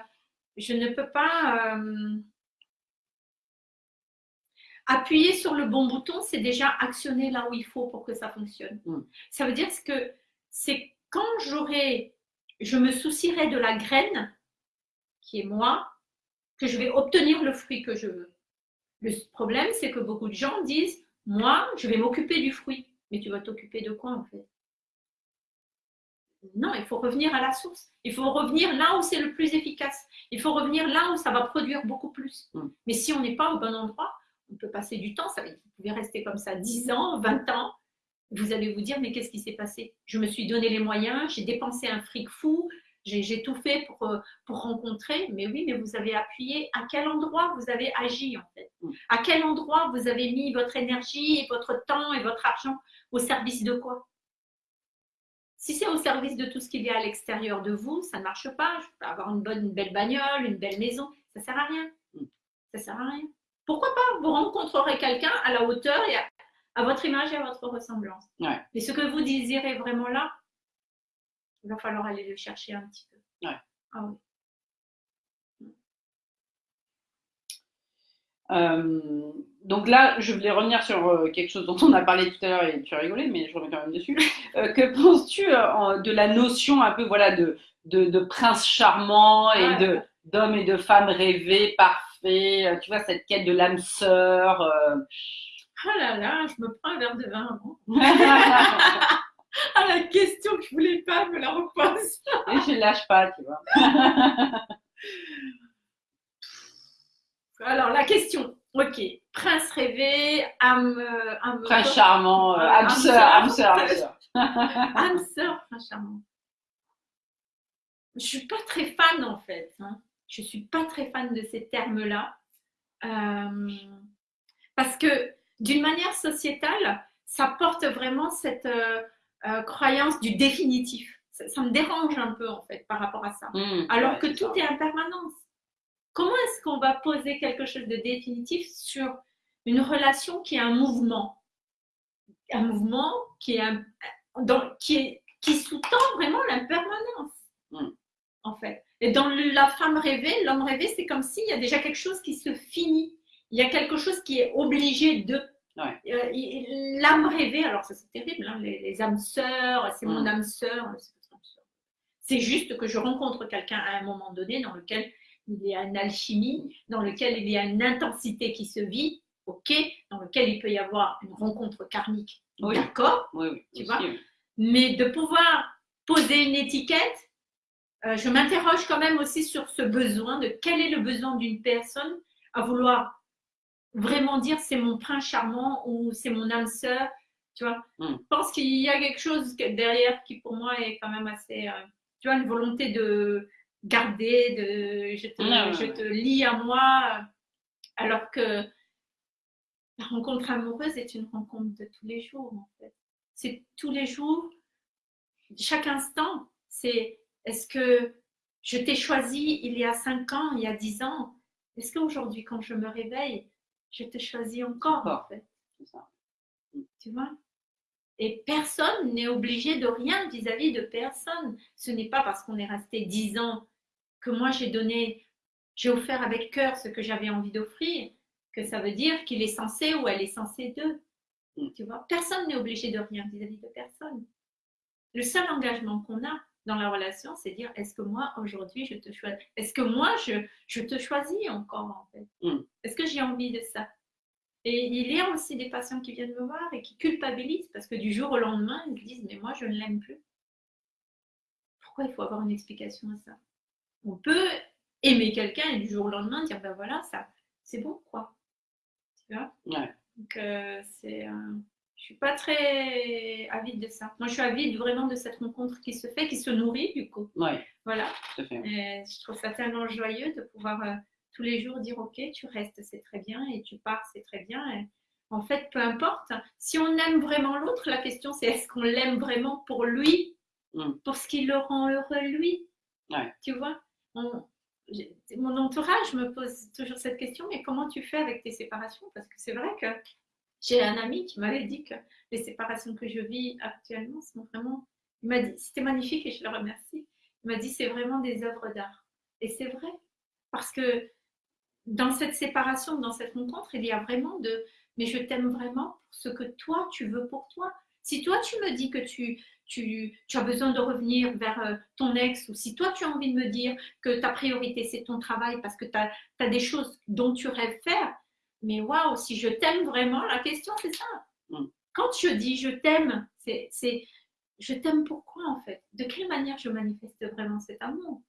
S1: je ne peux pas appuyer sur le bon bouton, c'est déjà actionner là où il faut pour que ça fonctionne.
S2: Mm.
S1: Ça veut dire que c'est quand j'aurai, je me soucierai de la graine qui est moi, que je vais obtenir le fruit que je veux. Le problème, c'est que beaucoup de gens disent, moi, je vais m'occuper du fruit. Mais tu vas t'occuper de quoi en fait? Non, il faut revenir à la source. Il faut revenir là où c'est le plus efficace. Il faut revenir là où ça va produire beaucoup plus.
S2: Mm.
S1: Mais si on n'est pas au bon endroit, on peut passer du temps. Ça, vous pouvez rester comme ça 10 ans, 20 ans. Vous allez vous dire, mais qu'est-ce qui s'est passé? Je me suis donné les moyens, j'ai dépensé un fric fou, j'ai tout fait pour, euh, pour rencontrer. Mais oui, mais vous avez appuyé. À quel endroit vous avez agi en fait? À quel endroit vous avez mis votre énergie votre temps et votre argent? Au service de quoi? Si c'est au service de tout ce qu'il y a à l'extérieur de vous, ça ne marche pas. Je peux avoir une bonne, une belle bagnole, une belle maison, ça ne sert à rien. Ça sert à rien. Pourquoi pas Vous rencontrerez quelqu'un à la hauteur et à, à votre image et à votre ressemblance.
S2: Ouais.
S1: Mais ce que vous désirez vraiment là, il va falloir aller le chercher un petit peu.
S2: Ouais.
S1: Ah oui.
S2: Euh, donc là, je voulais revenir sur euh, quelque chose dont on a parlé tout à l'heure et tu as rigolé, mais je reviens quand même dessus. Euh, que penses-tu en- de la notion un peu voilà de, de, de prince charmant et
S1: Ouais.
S2: de d'homme et de femme rêvés, parfaits euh, tu vois, cette quête de l'âme sœur. euh.
S1: Oh là là, je me prends un verre de vin avant. Ah, la question que je voulais pas me la repose.
S2: Et je lâche pas, tu vois.
S1: Alors, la question. Ok. Prince rêvé, âme. euh, âme
S2: Prince charmant, euh, âme sœur. âme sœur, âme sœur.
S1: âme sœur, prince charmant. Je suis pas très fan en fait. hein. Je suis pas très fan de ces termes-là. Euh, parce que d'une manière sociétale, ça porte vraiment cette euh, euh, croyance du définitif. Ça, ça me dérange un peu en fait par rapport à ça.
S2: Mmh,
S1: Alors
S2: ouais,
S1: que tout
S2: ça.
S1: est en permanence. Comment est-ce qu'on va poser quelque chose de définitif sur une relation qui est un mouvement? Un mouvement qui, est un- dans- qui, est- qui sous-tend vraiment l'impermanence,
S2: Mm.
S1: en fait. Et dans la femme rêvée, l'homme rêvé, c'est comme s'il y a déjà quelque chose qui se finit. Il y a quelque chose qui est obligé de.
S2: Ouais.
S1: Euh, L'âme rêvée, alors ça c'est terrible, hein, les, les âmes sœurs, c'est mon
S2: Mm.
S1: âme sœur, c'est juste que je rencontre quelqu'un à un moment donné dans lequel il y a une alchimie, dans lequel il y a une intensité qui se vit, ok, dans lequel il peut y avoir une rencontre karmique,
S2: Oui.
S1: d'accord,
S2: Oui, oui.
S1: Tu vois mais de pouvoir poser une étiquette, euh, je m'interroge quand même aussi sur ce besoin de quel est le besoin d'une personne à vouloir vraiment dire c'est mon prince charmant ou c'est mon âme sœur, tu vois.
S2: Mm.
S1: Je pense qu'il y a quelque chose derrière qui pour moi est quand même assez, euh, tu vois, une volonté de garder, de je te,
S2: ouais,
S1: je te lie à moi, alors que la rencontre amoureuse est une rencontre de tous les jours en fait. C'est tous les jours, chaque instant, c'est est-ce que je t'ai choisi il y a 5 ans, il y a 10 ans? Est-ce qu'aujourd'hui, quand je me réveille, je te choisis encore, en fait?
S2: Ça.
S1: Tu vois? Et personne n'est obligé de rien vis-à-vis de personne. Ce n'est pas parce qu'on est resté 10 ans que moi j'ai donné, j'ai offert avec cœur ce que j'avais envie d'offrir, que ça veut dire qu'il est censé ou elle est censée d'eux.
S2: Mm.
S1: Tu vois? Personne n'est obligé de rien vis-à-vis de personne. Le seul engagement qu'on a dans la relation, c'est dire est-ce que moi aujourd'hui je te choisis? Est-ce que moi je, je te choisis encore en fait?
S2: Mm.
S1: Est-ce que j'ai envie de ça? Et il y a aussi des patients qui viennent me voir et qui culpabilisent parce que du jour au lendemain, ils se disent mais moi je ne l'aime plus. Pourquoi il faut avoir une explication à ça? On peut aimer quelqu'un et du jour au lendemain dire ben voilà, ça c'est bon quoi. Tu vois?
S2: Ouais.
S1: Donc euh, c'est. euh, je suis pas très avide de ça. Moi, je suis avide vraiment de cette rencontre qui se fait, qui se nourrit du coup.
S2: Ouais,
S1: Voilà.
S2: tout à fait.
S1: Et je trouve ça tellement joyeux de pouvoir euh, tous les jours dire ok, tu restes, c'est très bien, et tu pars, c'est très bien. Et en fait, peu importe. Si on aime vraiment l'autre, la question c'est est-ce qu'on l'aime vraiment pour lui,
S2: Mm.
S1: pour ce qui le rend heureux lui?
S2: Ouais.
S1: Tu vois? On- Mon entourage me pose toujours cette question mais comment tu fais avec tes séparations? Parce que c'est vrai que j'ai un ami qui m'avait dit que les séparations que je vis actuellement sont vraiment. Il m'a dit, c'était magnifique et je le remercie. Il m'a dit, c'est vraiment des œuvres d'art. Et c'est vrai. Parce que dans cette séparation, dans cette rencontre, il y a vraiment de. Mais je t'aime vraiment pour ce que toi, tu veux pour toi. Si toi, tu me dis que tu, as besoin de revenir vers euh, ton ex, ou si toi, tu as envie de me dire que ta priorité, c'est ton travail parce que tu as, des choses dont tu rêves faire, mais waouh, si je t'aime vraiment, la question, c'est ça.
S2: Mm.
S1: Quand je dis je t'aime, c'est, c'est je t'aime pourquoi en fait? De quelle manière je manifeste vraiment cet amour?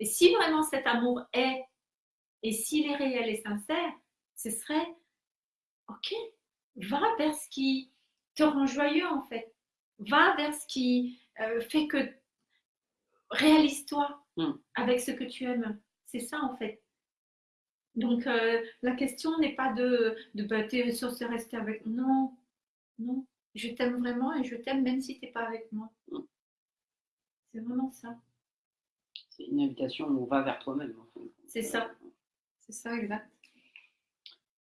S1: Et si vraiment cet amour est, et s'il est réel et sincère, ce serait, ok, va vers ce qui te rend joyeux en fait. Va vers ce qui euh, fait que réalise-toi
S2: Mm.
S1: avec ce que tu aimes. C'est ça en fait. Donc euh, la question n'est pas de, de bah, t'es censé rester avec. Non, non. Je t'aime vraiment et je t'aime même si tu n'es pas avec moi. C'est vraiment ça.
S2: C'est une invitation où on va vers toi-même. en fait.
S1: C'est ça. C'est ça, exact.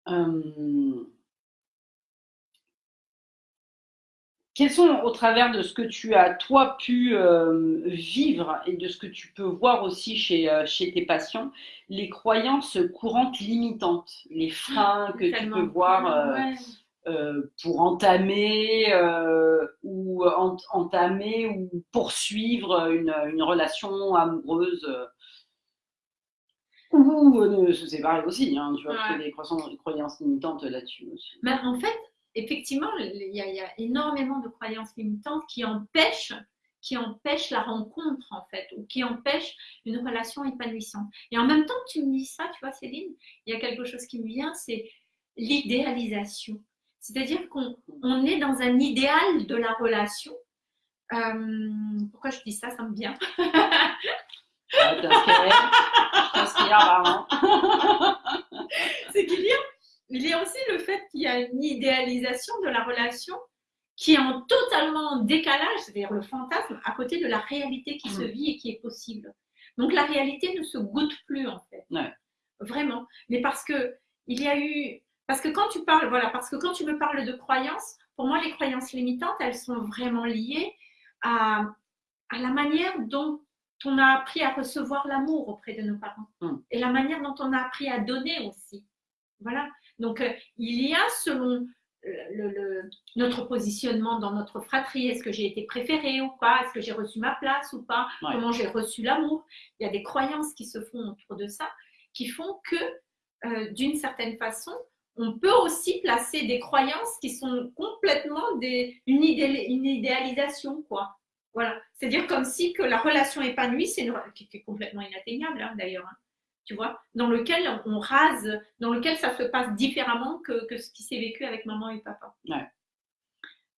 S2: Euh, Quels sont, au travers de ce que tu as, toi, pu euh, vivre et de ce que tu peux voir aussi chez, euh, chez tes patients, les croyances courantes limitantes, les freins que tu peux voir euh,
S1: Ouais.
S2: pour entamer ou ent- entamer ou poursuivre une, une relation amoureuse Ou euh, se séparer aussi, hein, tu vois, ouais. des croyances, croyances limitantes là-dessus aussi.
S1: Mais en fait, effectivement, il y, a, il y, a, énormément de croyances limitantes qui empêchent, qui empêchent la rencontre, en fait, ou qui empêchent une relation épanouissante. Et en même temps que tu me dis ça, tu vois, Céline, il y a quelque chose qui me vient, c'est l'idéalisation. C'est-à-dire qu'on on est dans un idéal de la relation. Euh, pourquoi je dis ça Ça me vient? C'est qu'il y a, il y a aussi le fait qu'il y a une idéalisation de la relation qui est en totalement décalage, c'est-à-dire le fantasme, à côté de la réalité qui se vit et qui est possible. Donc la réalité ne se goûte plus en fait. Vraiment. Mais parce que il y a eu. Parce que quand tu parles, voilà, parce que quand tu me parles de croyances, pour moi, les croyances limitantes, elles sont vraiment liées à, à la manière dont on a appris à recevoir l'amour auprès de nos parents mm. et la manière dont on a appris à donner aussi. Voilà. Donc, euh, il y a selon le, notre positionnement dans notre fratrie, est-ce que j'ai été préférée ou pas, est-ce que j'ai reçu ma place ou pas, comment j'ai reçu l'amour. Il y a des croyances qui se font autour de ça, qui font que, euh, d'une certaine façon, on peut aussi placer des croyances qui sont complètement des, une, une idéalisation, quoi. Voilà. C'est-à-dire comme si que la relation épanouie, c'est une qui est complètement inatteignable hein, d'ailleurs. Hein. Tu vois, dans lequel on rase, dans lequel ça se passe différemment que, que ce qui s'est vécu avec maman et papa.
S2: Ouais.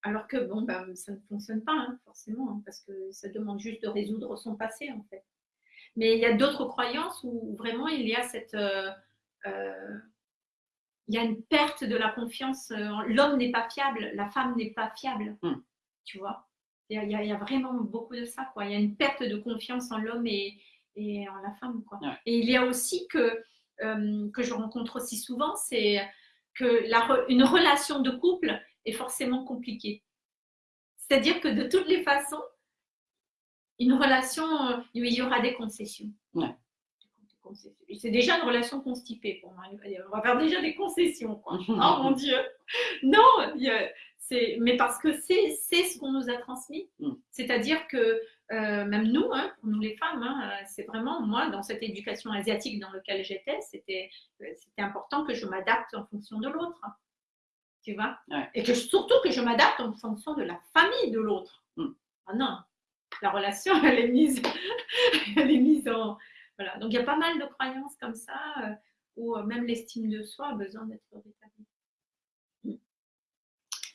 S1: Alors que bon, ben, ça ne fonctionne pas hein, forcément, parce que ça demande juste de résoudre son passé en fait. Mais il y a d'autres croyances où vraiment il y a cette, euh, euh, il y a une perte de la confiance. Euh, l'homme n'est pas fiable, la femme n'est pas fiable,
S2: hmm.
S1: tu vois? Il y, a, il y, a, vraiment beaucoup de ça. Quoi. Il y a une perte de confiance en l'homme et, et, en la femme. Quoi. Et il y a aussi que, euh, que je rencontre aussi souvent, c'est que la, une relation de couple est forcément compliquée. C'est-à-dire que de toutes les façons, une relation, euh, il y aura des concessions. C'est déjà une relation constipée pour moi. On va faire déjà des concessions. Quoi. oh mon Dieu. Non, il y a, mais parce que c'est ce qu'on nous a transmis. Mm. C'est-à-dire que euh, même nous, hein, pour nous les femmes, hein, c'est vraiment moi, dans cette éducation asiatique dans laquelle j'étais, c'était important que je m'adapte en fonction de l'autre. Tu vois? Et que surtout que je m'adapte en fonction de la famille de l'autre. Mm. Ah non, la relation, elle est mise, elle est mise en. Voilà. Donc il y a pas mal de croyances comme ça euh, où euh, même l'estime de soi a besoin d'être rétablie.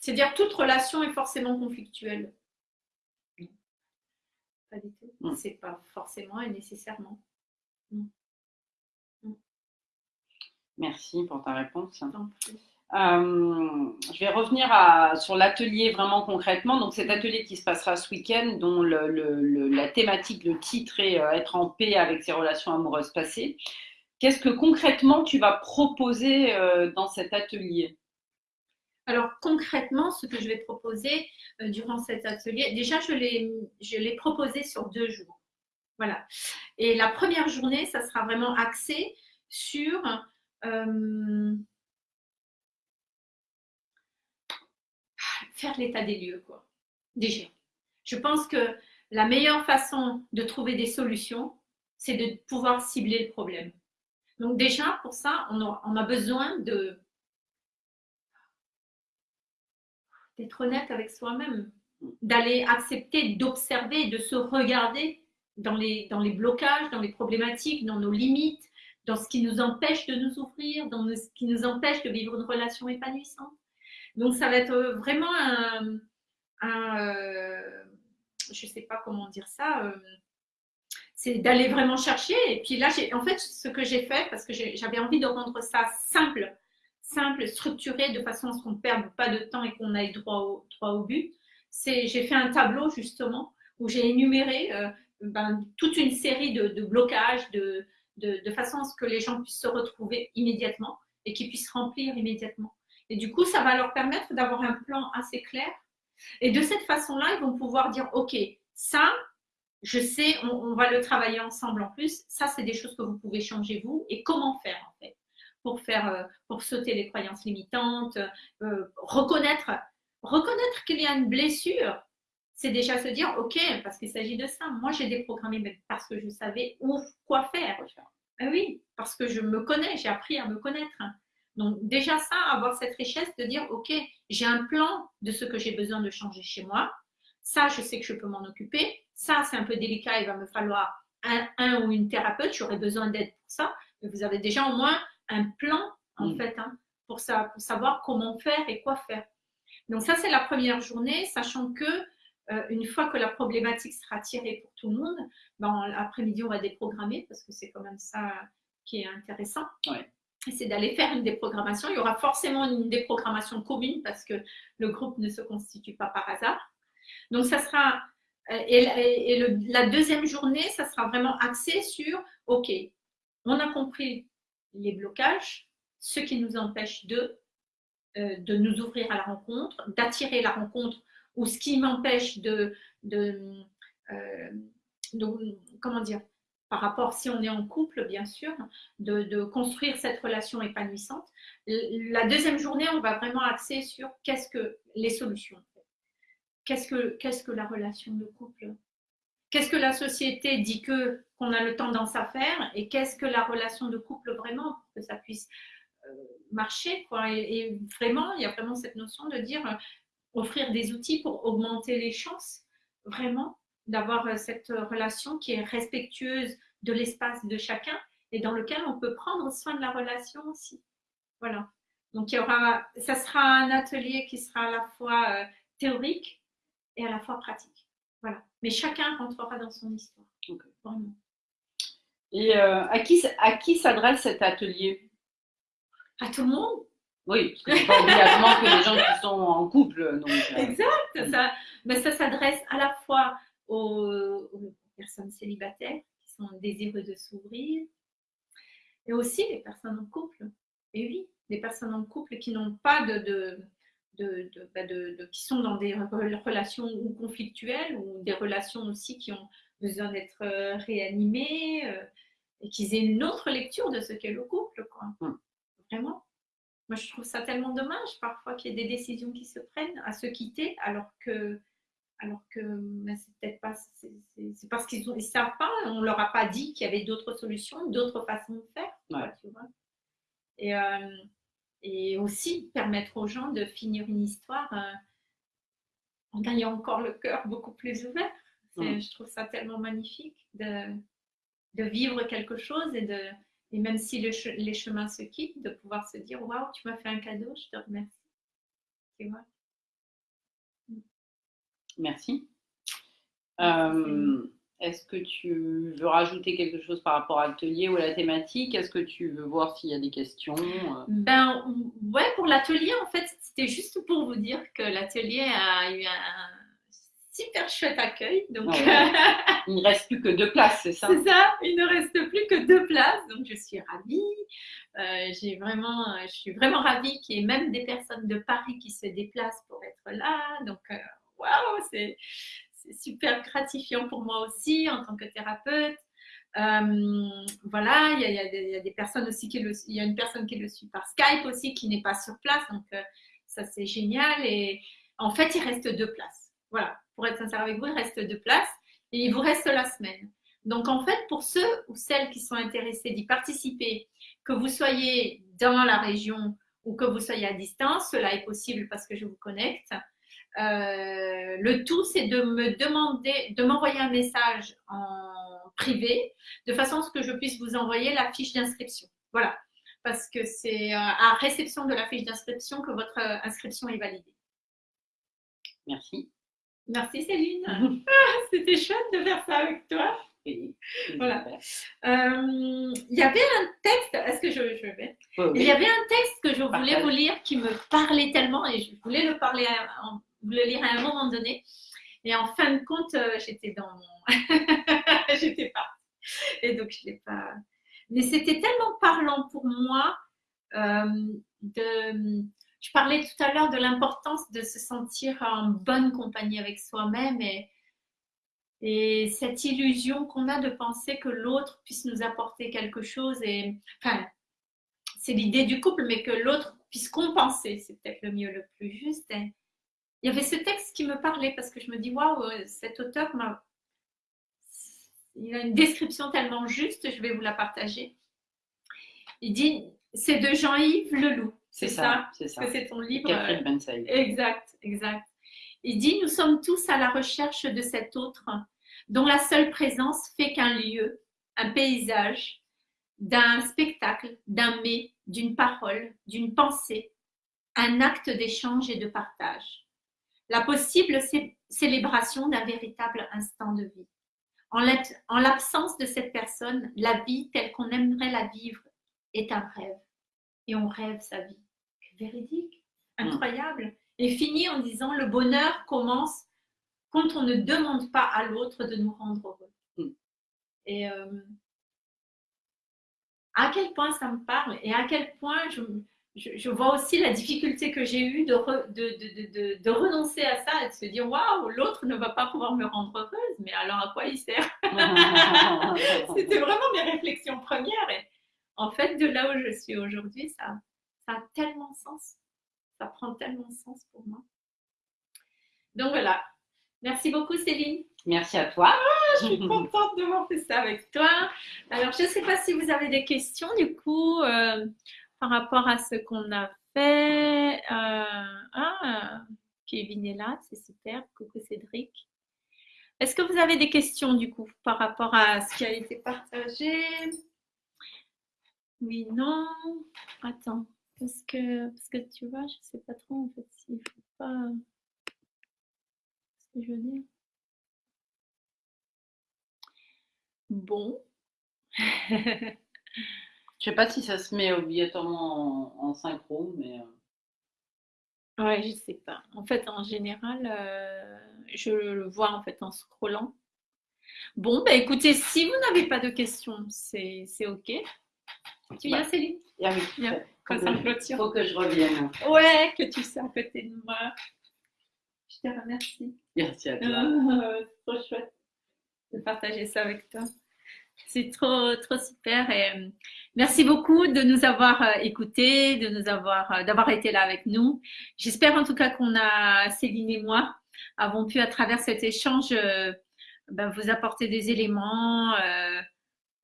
S1: C'est-à-dire toute relation est forcément conflictuelle. Pas du tout. Mm. C'est pas forcément et nécessairement. Mm.
S2: Mm. Merci pour ta réponse. Euh, je vais revenir sur l'atelier vraiment concrètement. Donc cet atelier qui se passera ce week-end, dont la thématique, le titre est euh, être en paix avec ses relations amoureuses passées. Qu'est-ce que concrètement tu vas proposer euh, dans cet atelier?
S1: Alors concrètement, ce que je vais proposer euh, durant cet atelier, déjà je l'ai proposé sur deux jours. Voilà. Et la première journée, ça sera vraiment axé sur euh, faire l'état des lieux, quoi. Déjà. Je pense que la meilleure façon de trouver des solutions, c'est de pouvoir cibler le problème. Donc déjà, pour ça, on a besoin de d'être honnête avec soi-même, d'aller accepter, d'observer, de se regarder dans les, dans les blocages, dans les problématiques, dans nos limites, dans ce qui nous empêche de nous ouvrir, dans ce qui nous empêche de vivre une relation épanouissante. Donc ça va être vraiment un, euh, je ne sais pas comment dire ça, euh, c'est d'aller vraiment chercher. Et puis là, en fait, ce que j'ai fait, parce que j'avais envie de rendre ça simple, simple, structuré, de façon à ce qu'on ne perde pas de temps et qu'on aille droit au, droit au but. C'est, j'ai fait un tableau justement où j'ai énuméré euh, ben, toute une série de, de blocages, de, de, de, façon à ce que les gens puissent se retrouver immédiatement et qu'ils puissent remplir immédiatement. Et du coup, ça va leur permettre d'avoir un plan assez clair. Et de cette façon-là, ils vont pouvoir dire, OK, ça, je sais, on, on va le travailler ensemble en plus. Ça, c'est des choses que vous pouvez changer vous. Et comment faire en fait pour faire, euh, pour sauter les croyances limitantes, euh, reconnaître, reconnaître qu'il y a une blessure. C'est déjà se dire, ok, parce qu'il s'agit de ça. Moi, j'ai déprogrammé parce que je savais où, quoi faire. Ah oui, parce que je me connais, j'ai appris à me connaître. Donc déjà ça, avoir cette richesse de dire, ok, j'ai un plan de ce que j'ai besoin de changer chez moi. Ça, je sais que je peux m'en occuper. Ça, c'est un peu délicat, il va me falloir un, ou une thérapeute, j'aurai besoin d'aide pour ça. Mais vous avez déjà au moins un plan, en mm. fait, hein, pour, ça, pour savoir comment faire et quoi faire. Donc ça, c'est la première journée, sachant que euh, une fois que la problématique sera tirée pour tout le monde, ben, l'après-midi, on va déprogrammer parce que c'est quand même ça qui est intéressant. C'est d'aller faire une déprogrammation. Il y aura forcément une déprogrammation commune parce que le groupe ne se constitue pas par hasard. Donc, ça sera. Euh, et, la deuxième journée, ça sera vraiment axé sur OK, on a compris les blocages, ce qui nous empêche de, euh, de nous ouvrir à la rencontre, d'attirer la rencontre ou ce qui m'empêche de, euh, comment dire, par rapport, si on est en couple, bien sûr, de, construire cette relation épanouissante. La deuxième journée, on va vraiment axer sur qu'est-ce que les solutions. Qu'est-ce que, qu'est-ce que la relation de couple Qu'est-ce que la société dit que qu'on a le tendance à faire et qu'est-ce que la relation de couple vraiment pour que ça puisse euh, marcher quoi. Et, vraiment, il y a vraiment cette notion de dire offrir des outils pour augmenter les chances vraiment d'avoir euh, cette relation qui est respectueuse de l'espace de chacun et dans lequel on peut prendre soin de la relation aussi. Voilà. Donc il y aura, ça sera un atelier qui sera à la fois euh, théorique et à la fois pratique. Voilà. Mais chacun rentrera dans son histoire. Vraiment.
S2: Et euh, à qui, à qui s'adresse cet atelier?
S1: À tout le monde.
S2: Oui, parce que c'est pas obligatoirement que les gens qui sont en couple. Donc,
S1: euh, Exact. Ça, mais ça s'adresse à la fois aux, personnes célibataires qui sont désireux de s'ouvrir et aussi les personnes en couple. Et oui, les personnes en couple qui n'ont pas de, de, de, bah, de, qui sont dans des relations ou conflictuelles ou des relations aussi qui ont besoin d'être euh, réanimées euh, et qu'ils aient une autre lecture de ce qu'est le couple. Quoi. Hum. Vraiment. Moi, je trouve ça tellement dommage parfois qu'il y ait des décisions qui se prennent à se quitter alors que, alors que ben, c'est peut-être pas, c'est parce qu'ils ne savent pas, on leur a pas dit qu'il y avait d'autres solutions, d'autres façons de faire. tu vois. Et, euh, et, aussi permettre aux gens de finir une histoire euh, en ayant encore le cœur beaucoup plus ouvert. Je trouve ça tellement magnifique de, de vivre quelque chose et de et même si les chemins se quittent, de pouvoir se dire Waouh, tu m'as fait un cadeau, je te remercie. Tu vois?
S2: Merci. Euh, est-ce que tu veux rajouter quelque chose par rapport à l'atelier ou à la thématique? Est-ce que tu veux voir s'il y a des questions?
S1: Ben ouais, pour l'atelier, en fait, c'était juste pour vous dire que l'atelier a eu un super chouette accueil. Donc,
S2: il ne reste plus que deux places, c'est ça?
S1: C'est ça, il ne reste plus que deux places. Donc, je suis ravie. Euh, j'ai vraiment, je suis vraiment ravie qu'il y ait même des personnes de Paris qui se déplacent pour être là. Donc, euh, waouh, c'est super gratifiant pour moi aussi en tant que thérapeute. Euh, voilà, il y, a, des, personnes aussi qui le, il y a une personne qui le suit par Skype aussi qui n'est pas sur place, donc ça c'est génial. Et en fait, il reste deux places. Voilà, pour être sincère avec vous, il reste deux places et il vous reste la semaine. Donc en fait, pour ceux ou celles qui sont intéressés d'y participer, que vous soyez dans la région ou que vous soyez à distance, cela est possible parce que je vous connecte. Euh, le tout, c'est de me demander, de m'envoyer un message en privé, de façon à ce que je puisse vous envoyer la fiche d'inscription. Voilà, parce que c'est euh, à réception de la fiche d'inscription que votre euh, inscription est validée.
S2: Merci.
S1: Merci Céline. Ah, c'était chouette de faire ça avec toi. voilà. Euh, il y avait un texte, est-ce que je, vais? Il y avait un texte que je voulais vous lire qui me parlait tellement et je voulais le, parler le lire à un moment donné. Et en fin de compte, euh, j'étais dans mon. j'étais pas. Et donc, je l'ai pas. Mais c'était tellement parlant pour moi euh, de je parlais tout à l'heure de l'importance de se sentir en bonne compagnie avec soi-même et, et cette illusion qu'on a de penser que l'autre puisse nous apporter quelque chose. Et, enfin, c'est l'idée du couple, mais que l'autre puisse compenser, c'est peut-être le mieux, le plus juste. Il y avait ce texte qui me parlait parce que je me dis, waouh, cet auteur m'a. Il a une description tellement juste, je vais vous la partager. Il dit, c'est de Jean-Yves Leloup.
S2: C'est ça, c'est ça.
S1: c'est ton livre.
S2: Catherine
S1: euh. Exact, exact. Il dit, nous sommes tous à la recherche de cet autre dont la seule présence fait qu'un lieu, un paysage, d'un spectacle, d'un mets, d'une parole, d'une pensée, un acte d'échange et de partage. La possible cé- célébration d'un véritable instant de vie. En l'ab- En l'absence de cette personne, la vie telle qu'on aimerait la vivre est un rêve. Et on rêve sa vie. Véridique, incroyable. Et finit en disant le bonheur commence quand on ne demande pas à l'autre de nous rendre heureux.
S2: Mm.
S1: Et euh, à quel point ça me parle et à quel point je, je, je vois aussi la difficulté que j'ai eue de, re- de, de, de, de- de renoncer à ça et de se dire waouh, l'autre ne va pas pouvoir me rendre heureuse, mais alors à quoi il sert C'était vraiment mes réflexions premières. Et en fait, de là où je suis aujourd'hui, ça, ça a tellement de sens. Ça prend tellement de sens pour moi. Donc voilà. Merci beaucoup, Céline.
S2: Merci à toi.
S1: Je suis contente d'avoir fait ça avec toi. Alors, je ne sais pas si vous avez des questions, du coup, euh, par rapport à ce qu'on a fait. Euh, ah, Kevin est là, c'est super. Coucou Cédric. Est-ce que vous avez des questions, du coup, par rapport à ce qui a été partagé? Oui, non. Attends. Parce que, parce que tu vois, je ne sais pas trop, en fait, s'il faut pas... Ce que je veux dire. Bon.
S2: Je sais pas si ça se met obligatoirement en, en synchro, mais euh,
S1: Ouais, je sais pas. En fait, en général, euh, je le vois en fait en scrollant. Bon, bah écoutez, si vous n'avez pas de questions, c'est c'est ok. Tu viens,
S2: Bah.
S1: Céline?
S2: ah oui, faut
S1: Quand
S2: que-
S1: ça clôture.
S2: faut que je revienne.
S1: Ouais, que tu sois à côté de moi. Je te remercie.
S2: Merci à toi.
S1: C'est trop chouette de partager ça avec toi. C'est trop, trop super. Et euh, merci beaucoup de nous avoir euh, écoutés, de nous avoir, euh, d'avoir été là avec nous. J'espère en tout cas qu'on a, Céline et moi, avons pu à travers cet échange ben, vous apporter des éléments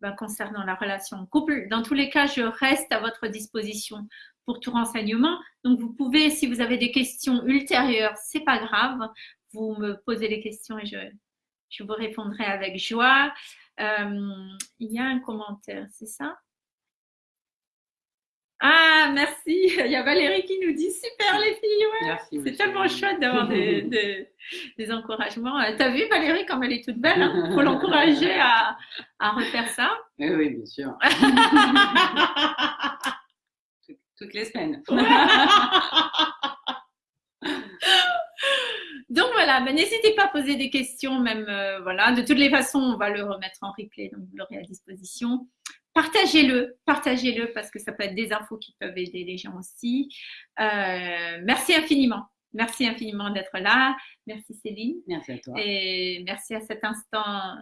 S1: ben, concernant la relation couple. Dans tous les cas, je reste à votre disposition pour tout renseignement. Donc, vous pouvez, si vous avez des questions ultérieures, c'est pas grave. Vous me posez les questions et je, je vous répondrai avec joie. Euh, il y a un commentaire, c'est ça? Ah, merci. Il y a Valérie qui nous dit super les filles. Ouais. C'est tellement chouette d'avoir des, des, des encouragements. Euh, T'as vu Valérie comme elle est toute belle Il faut l'encourager à, à refaire ça.
S2: Oui, oui, bien sûr. Toutes- Toutes les semaines.
S1: Donc voilà, ben, n'hésitez pas à poser des questions, même euh, voilà. De toutes les façons, on va le remettre en replay, donc vous l'aurez à disposition. Partagez-le, partagez-le parce que ça peut être des infos qui peuvent aider les gens aussi. Euh, merci infiniment, merci infiniment d'être là. Merci Céline
S2: Merci à toi.
S1: et merci à cet instant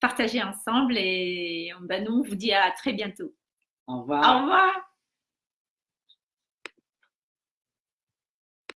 S1: partagé ensemble. Et ben, nous, on vous dit à très bientôt.
S2: Au revoir.
S1: Au revoir.